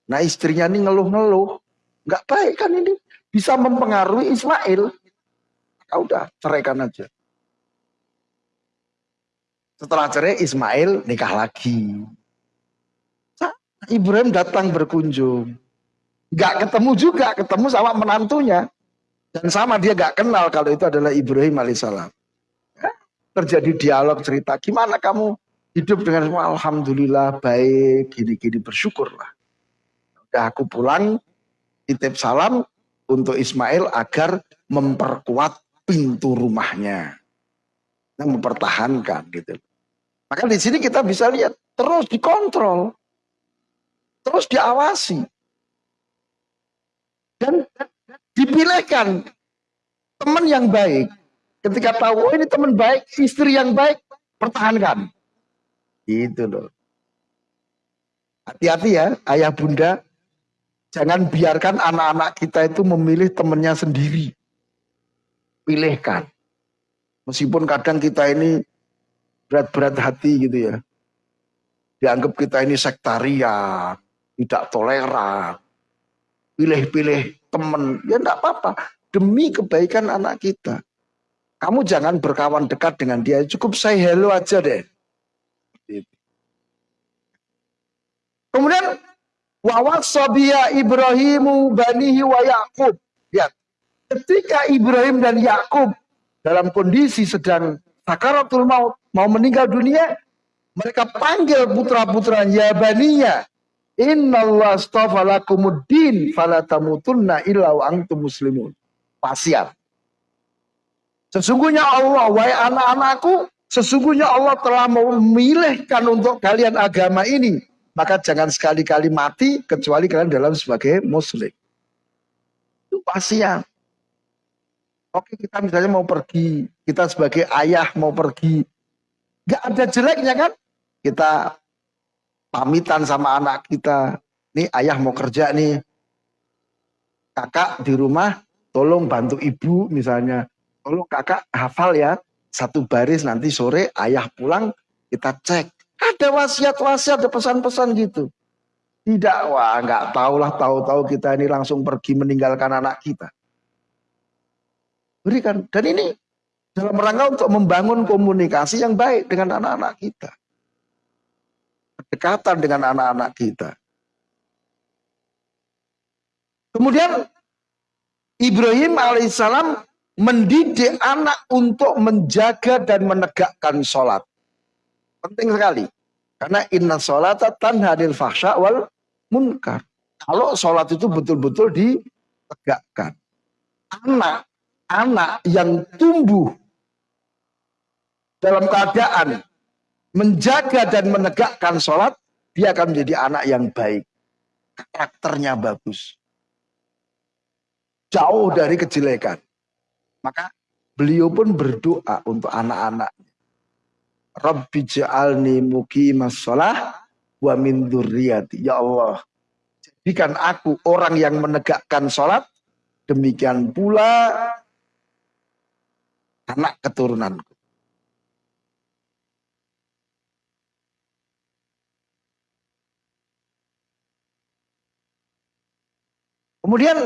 Nah istrinya ini ngeluh-ngeluh. Nggak baik kan ini. Bisa mempengaruhi Ismail. Ya udah ceraikan aja. Setelah cerai Ismail nikah lagi. Ibrahim datang berkunjung. Nggak ketemu juga, ketemu sama menantunya. Dan sama dia nggak kenal kalau itu adalah Ibrahim alaihissalam. Ya, terjadi dialog cerita, gimana kamu hidup dengan semua Alhamdulillah baik, gini-gini bersyukurlah aku pulang titip salam untuk Ismail agar memperkuat pintu rumahnya. Nah, mempertahankan gitu. Maka di sini kita bisa lihat terus dikontrol. Terus diawasi. Dan dipilihkan teman yang baik. Ketika tahu oh, ini teman baik, istri yang baik, pertahankan. Itu loh. Hati-hati ya ayah bunda Jangan biarkan anak-anak kita itu memilih temannya sendiri. Pilihkan. Meskipun kadang kita ini berat-berat hati gitu ya. Dianggap kita ini sektarian, tidak toleran. Pilih-pilih teman, ya enggak apa-apa. Demi kebaikan anak kita. Kamu jangan berkawan dekat dengan dia, cukup say hello aja deh. Kemudian Wa wasabiya Ibrahimu banihi wa Yakub. Ya. Ketika Ibrahim dan Yakub dalam kondisi sedang sakaratul maut, mau meninggal dunia, mereka panggil putra-putra ya baniya. Fala muslimun. Pasiat. Sesungguhnya Allah, wahai anak-anakku, sesungguhnya Allah telah memilihkan untuk kalian agama ini maka jangan sekali-kali mati kecuali kalian dalam sebagai muslim. Itu pasien. Oke kita misalnya mau pergi, kita sebagai ayah mau pergi, gak ada jeleknya kan? Kita pamitan sama anak kita, nih ayah mau kerja nih, kakak di rumah tolong bantu ibu misalnya, tolong kakak hafal ya satu baris nanti sore ayah pulang kita cek. Ada wasiat-wasiat, ada pesan-pesan gitu. Tidak, wah nggak tahulah tahu-tahu kita ini langsung pergi meninggalkan anak kita. Berikan. Dan ini dalam rangka untuk membangun komunikasi yang baik dengan anak-anak kita. Kedekatan dengan anak-anak kita. Kemudian Ibrahim alaihissalam mendidik anak untuk menjaga dan menegakkan sholat. Penting sekali. Karena inna sholat tanhadil fahsya wal munkar. Kalau sholat itu betul-betul ditegakkan. Anak, anak yang tumbuh dalam keadaan menjaga dan menegakkan sholat, dia akan menjadi anak yang baik. Karakternya bagus. Jauh dari kejelekan. Maka beliau pun berdoa untuk anak-anaknya. Rabbi ja'alni muqimas sholah wa min durriyati. Ya Allah, jadikan aku orang yang menegakkan sholat, demikian pula anak keturunanku. Kemudian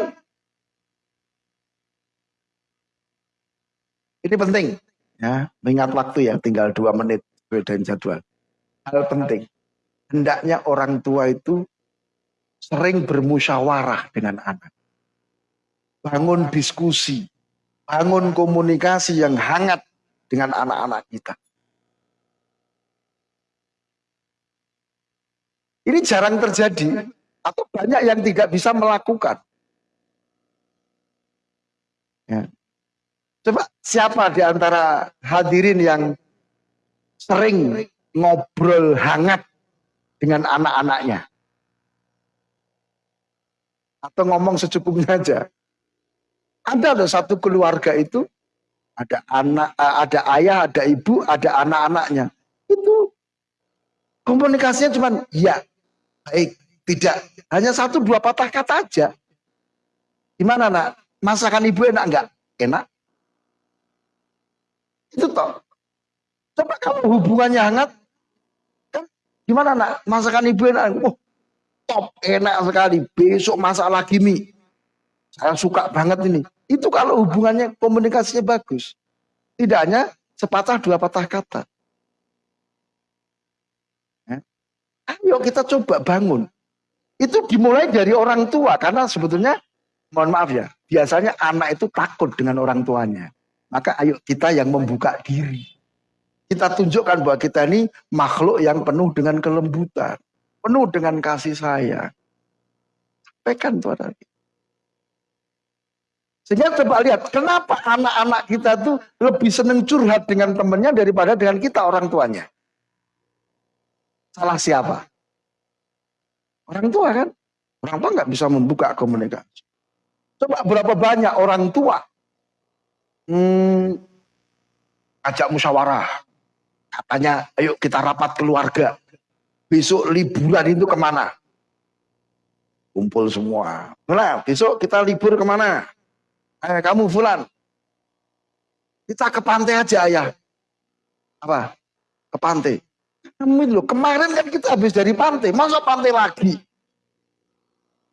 ini penting ya, mengingat waktu ya, tinggal dua menit dan jadwal. Hal penting, hendaknya orang tua itu sering bermusyawarah dengan anak. Bangun diskusi, bangun komunikasi yang hangat dengan anak-anak kita. Ini jarang terjadi atau banyak yang tidak bisa melakukan. Ya. Coba siapa di antara hadirin yang sering ngobrol hangat dengan anak-anaknya? Atau ngomong secukupnya aja. Ada loh satu keluarga itu ada anak, eh, ada ayah, ada ibu, ada anak-anaknya. Itu komunikasinya cuma ya, baik, tidak. Hanya satu dua patah kata aja. Gimana nak? Masakan ibu enak enggak? Enak. Itu toh. Coba kalau hubungannya hangat, kan gimana nak? Masakan ibu enak? Oh, top, enak sekali. Besok masak lagi mie. Saya suka banget ini. Itu kalau hubungannya komunikasinya bagus. Tidak hanya sepatah dua patah kata. Ya. Ayo kita coba bangun. Itu dimulai dari orang tua karena sebetulnya mohon maaf ya, biasanya anak itu takut dengan orang tuanya. Maka ayo kita yang membuka diri. Kita tunjukkan bahwa kita ini makhluk yang penuh dengan kelembutan. Penuh dengan kasih sayang. Sampaikan Tuhan Sehingga coba lihat, kenapa anak-anak kita tuh lebih seneng curhat dengan temennya daripada dengan kita orang tuanya. Salah siapa? Orang tua kan? Orang tua nggak bisa membuka komunikasi. Coba berapa banyak orang tua hmm, ajak musyawarah. Katanya, ayo kita rapat keluarga. Besok liburan itu ke mana? Kumpul semua. Nah, besok kita libur ke mana? Eh, kamu Fulan. Kita ke pantai aja ayah. Apa? Ke pantai. Kamu loh, kemarin kan kita habis dari pantai. Masa pantai lagi?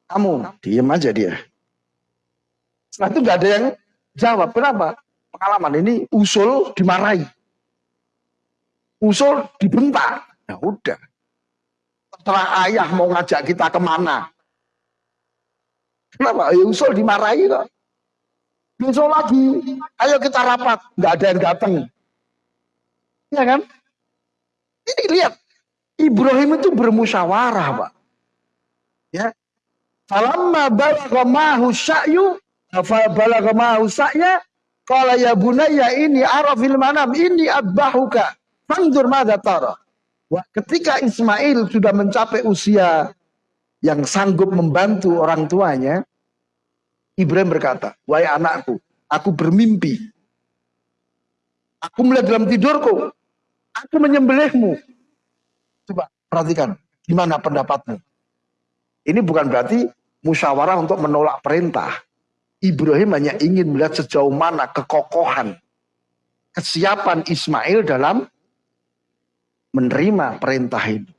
Kamu, diem aja dia. Setelah itu nggak ada yang jawab. Kenapa? Pengalaman ini usul dimarahi. Usul dibentak. Ya udah. Setelah ayah mau ngajak kita ke mana? Kenapa? Ya usul dimarahi kok. Besok lagi, ayo kita rapat. Nggak ada yang datang. Ya kan? Ini lihat, Ibrahim itu bermusyawarah, Pak. Ya. Falamma balagha mahu sya'yu Fa balagha ma'u sa'ya qala ya bunayya ini arafil manam ini adbahuka fanzur madza tara. Wah, ketika Ismail sudah mencapai usia yang sanggup membantu orang tuanya, Ibrahim berkata, "Wahai anakku, aku bermimpi. Aku melihat dalam tidurku, aku menyembelihmu." Coba perhatikan, gimana pendapatmu? Ini bukan berarti musyawarah untuk menolak perintah. Ibrahim hanya ingin melihat sejauh mana kekokohan, kesiapan Ismail dalam menerima perintah ini.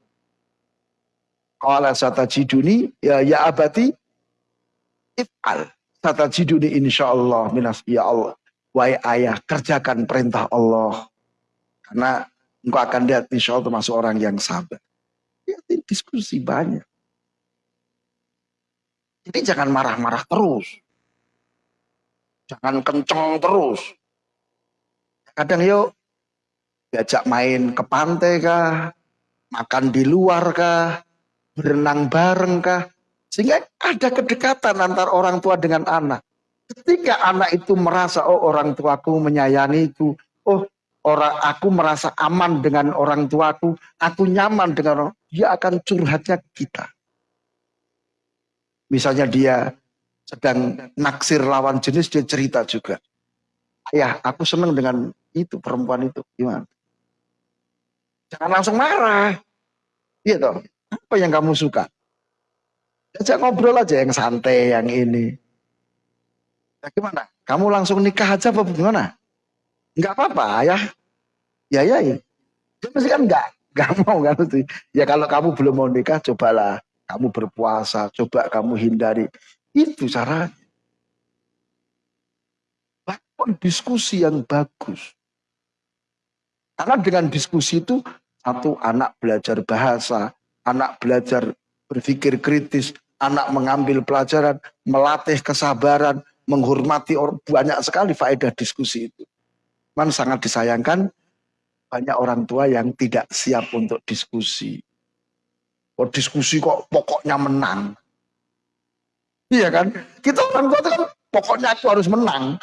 Qala satajiduni ya ya abati if'al. Satajiduni insyaallah minas ya Allah. Wahai ayah kerjakan perintah Allah. Karena engkau akan lihat insya Allah termasuk orang yang sabar. Ya, diskusi banyak. Jadi jangan marah-marah terus. Jangan kenceng terus. Kadang yuk diajak main ke pantai kah, makan di luar kah, berenang bareng kah, sehingga ada kedekatan antara orang tua dengan anak. Ketika anak itu merasa, oh orang tuaku menyayangiku, oh orang aku merasa aman dengan orang tuaku, aku nyaman dengan orang, dia akan curhatnya kita. Misalnya dia sedang naksir lawan jenis, dia cerita juga. Ayah, aku senang dengan itu, perempuan itu. Gimana? Jangan langsung marah. Iya toh. Apa yang kamu suka? Ajak ngobrol aja yang santai, yang ini. Ya gimana? Kamu langsung nikah aja apa gimana? Enggak apa-apa ya. Ya ya ya. Dia mesti kan enggak, enggak mau kan. Ya kalau kamu belum mau nikah, cobalah kamu berpuasa, coba kamu hindari. Itu cara. Lakukan diskusi yang bagus. Karena dengan diskusi itu satu anak belajar bahasa, anak belajar berpikir kritis, anak mengambil pelajaran, melatih kesabaran, menghormati orang banyak sekali faedah diskusi itu. Man sangat disayangkan banyak orang tua yang tidak siap untuk diskusi. Oh diskusi kok pokoknya menang. Iya kan? Kita orang tua kan pokoknya aku harus menang.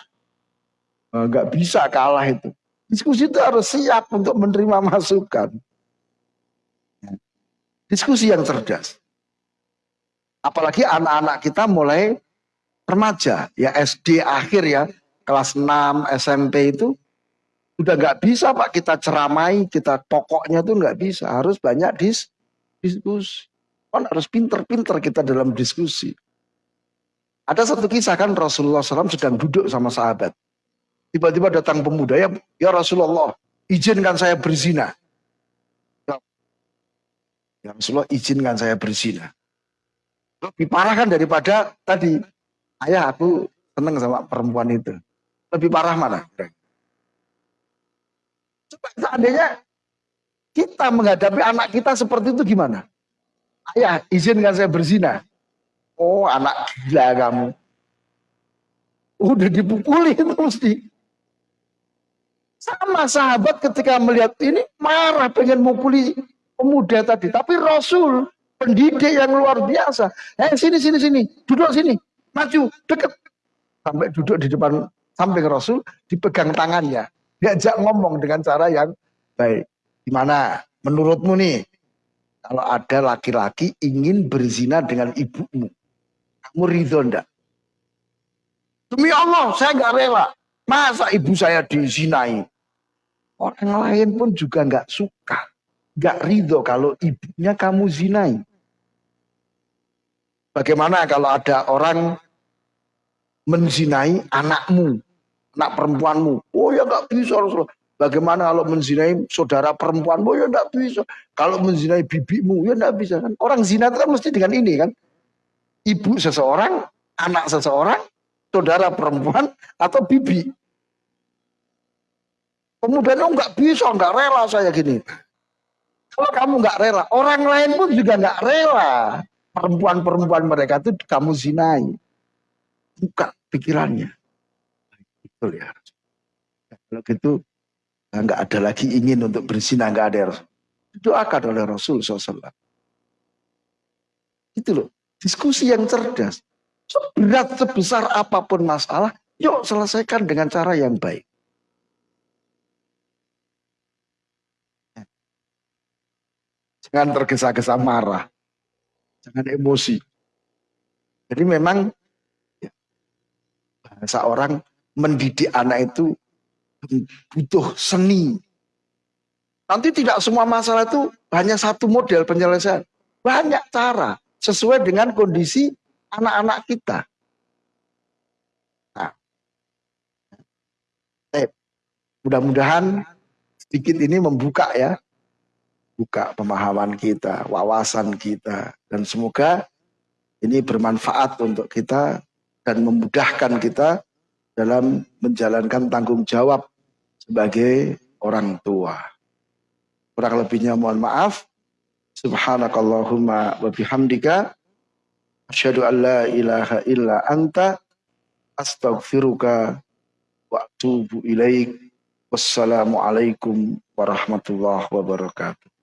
Enggak bisa kalah itu. Diskusi itu harus siap untuk menerima masukan. Diskusi yang cerdas. Apalagi anak-anak kita mulai remaja, ya SD akhir ya, kelas 6 SMP itu udah nggak bisa Pak kita ceramai, kita pokoknya tuh nggak bisa, harus banyak dis diskusi. Kan harus pinter-pinter kita dalam diskusi. Ada satu kisah kan Rasulullah SAW sedang duduk sama sahabat. Tiba-tiba datang pemuda, ya, ya Rasulullah, izinkan saya berzina. Ya Rasulullah, izinkan saya berzina. Lebih parah kan daripada tadi. Ayah aku seneng sama perempuan itu. Lebih parah mana? Coba seandainya kita menghadapi anak kita seperti itu gimana? Ayah, izinkan saya berzina. Oh, anak gila kamu. Udah dipukuli itu mesti. Sama sahabat ketika melihat ini marah pengen mukuli pemuda tadi. Tapi Rasul pendidik yang luar biasa. Eh sini sini sini, duduk sini, maju, deket. Sampai duduk di depan samping Rasul, dipegang tangannya. Diajak ngomong dengan cara yang baik. Gimana menurutmu nih, kalau ada laki-laki ingin berzina dengan ibumu, kamu ridho ndak? Demi Allah, saya nggak rela. Masa ibu saya dizinai? Orang lain pun juga nggak suka gak ridho kalau ibunya kamu zinai. Bagaimana kalau ada orang menzinai anakmu, anak perempuanmu? Oh ya gak bisa Rasulullah. Bagaimana kalau menzinai saudara perempuanmu? Ya gak bisa. Kalau menzinai bibimu, ya gak bisa kan. Orang zina itu kan mesti dengan ini kan. Ibu seseorang, anak seseorang, saudara perempuan, atau bibi. Kemudian oh nggak bisa, nggak rela saya gini. Kalau kamu nggak rela, orang lain pun juga nggak rela. Perempuan-perempuan mereka itu kamu zinai. Buka pikirannya. Betul ya. Kalau gitu nggak ada lagi ingin untuk berzina nggak ada. Doakan oleh Rasul SAW. Itu loh. Diskusi yang cerdas. Berat sebesar apa pun masalah, yuk selesaikan dengan cara yang baik. Jangan tergesa-gesa marah. Jangan emosi. Jadi memang ya, bahasa orang mendidik anak itu butuh seni. Nanti tidak semua masalah itu hanya satu model penyelesaian. Banyak cara. Sesuai dengan kondisi anak-anak kita. Nah, eh, mudah-mudahan sedikit ini membuka ya, buka pemahaman kita, wawasan kita, dan semoga ini bermanfaat untuk kita dan memudahkan kita dalam menjalankan tanggung jawab sebagai orang tua. Kurang lebihnya mohon maaf. Subhanakallahumma wa bihamdika asyhadu an la ilaha illa anta astaghfiruka wa atubu ilaik. Wassalamualaikum warahmatullahi wabarakatuh.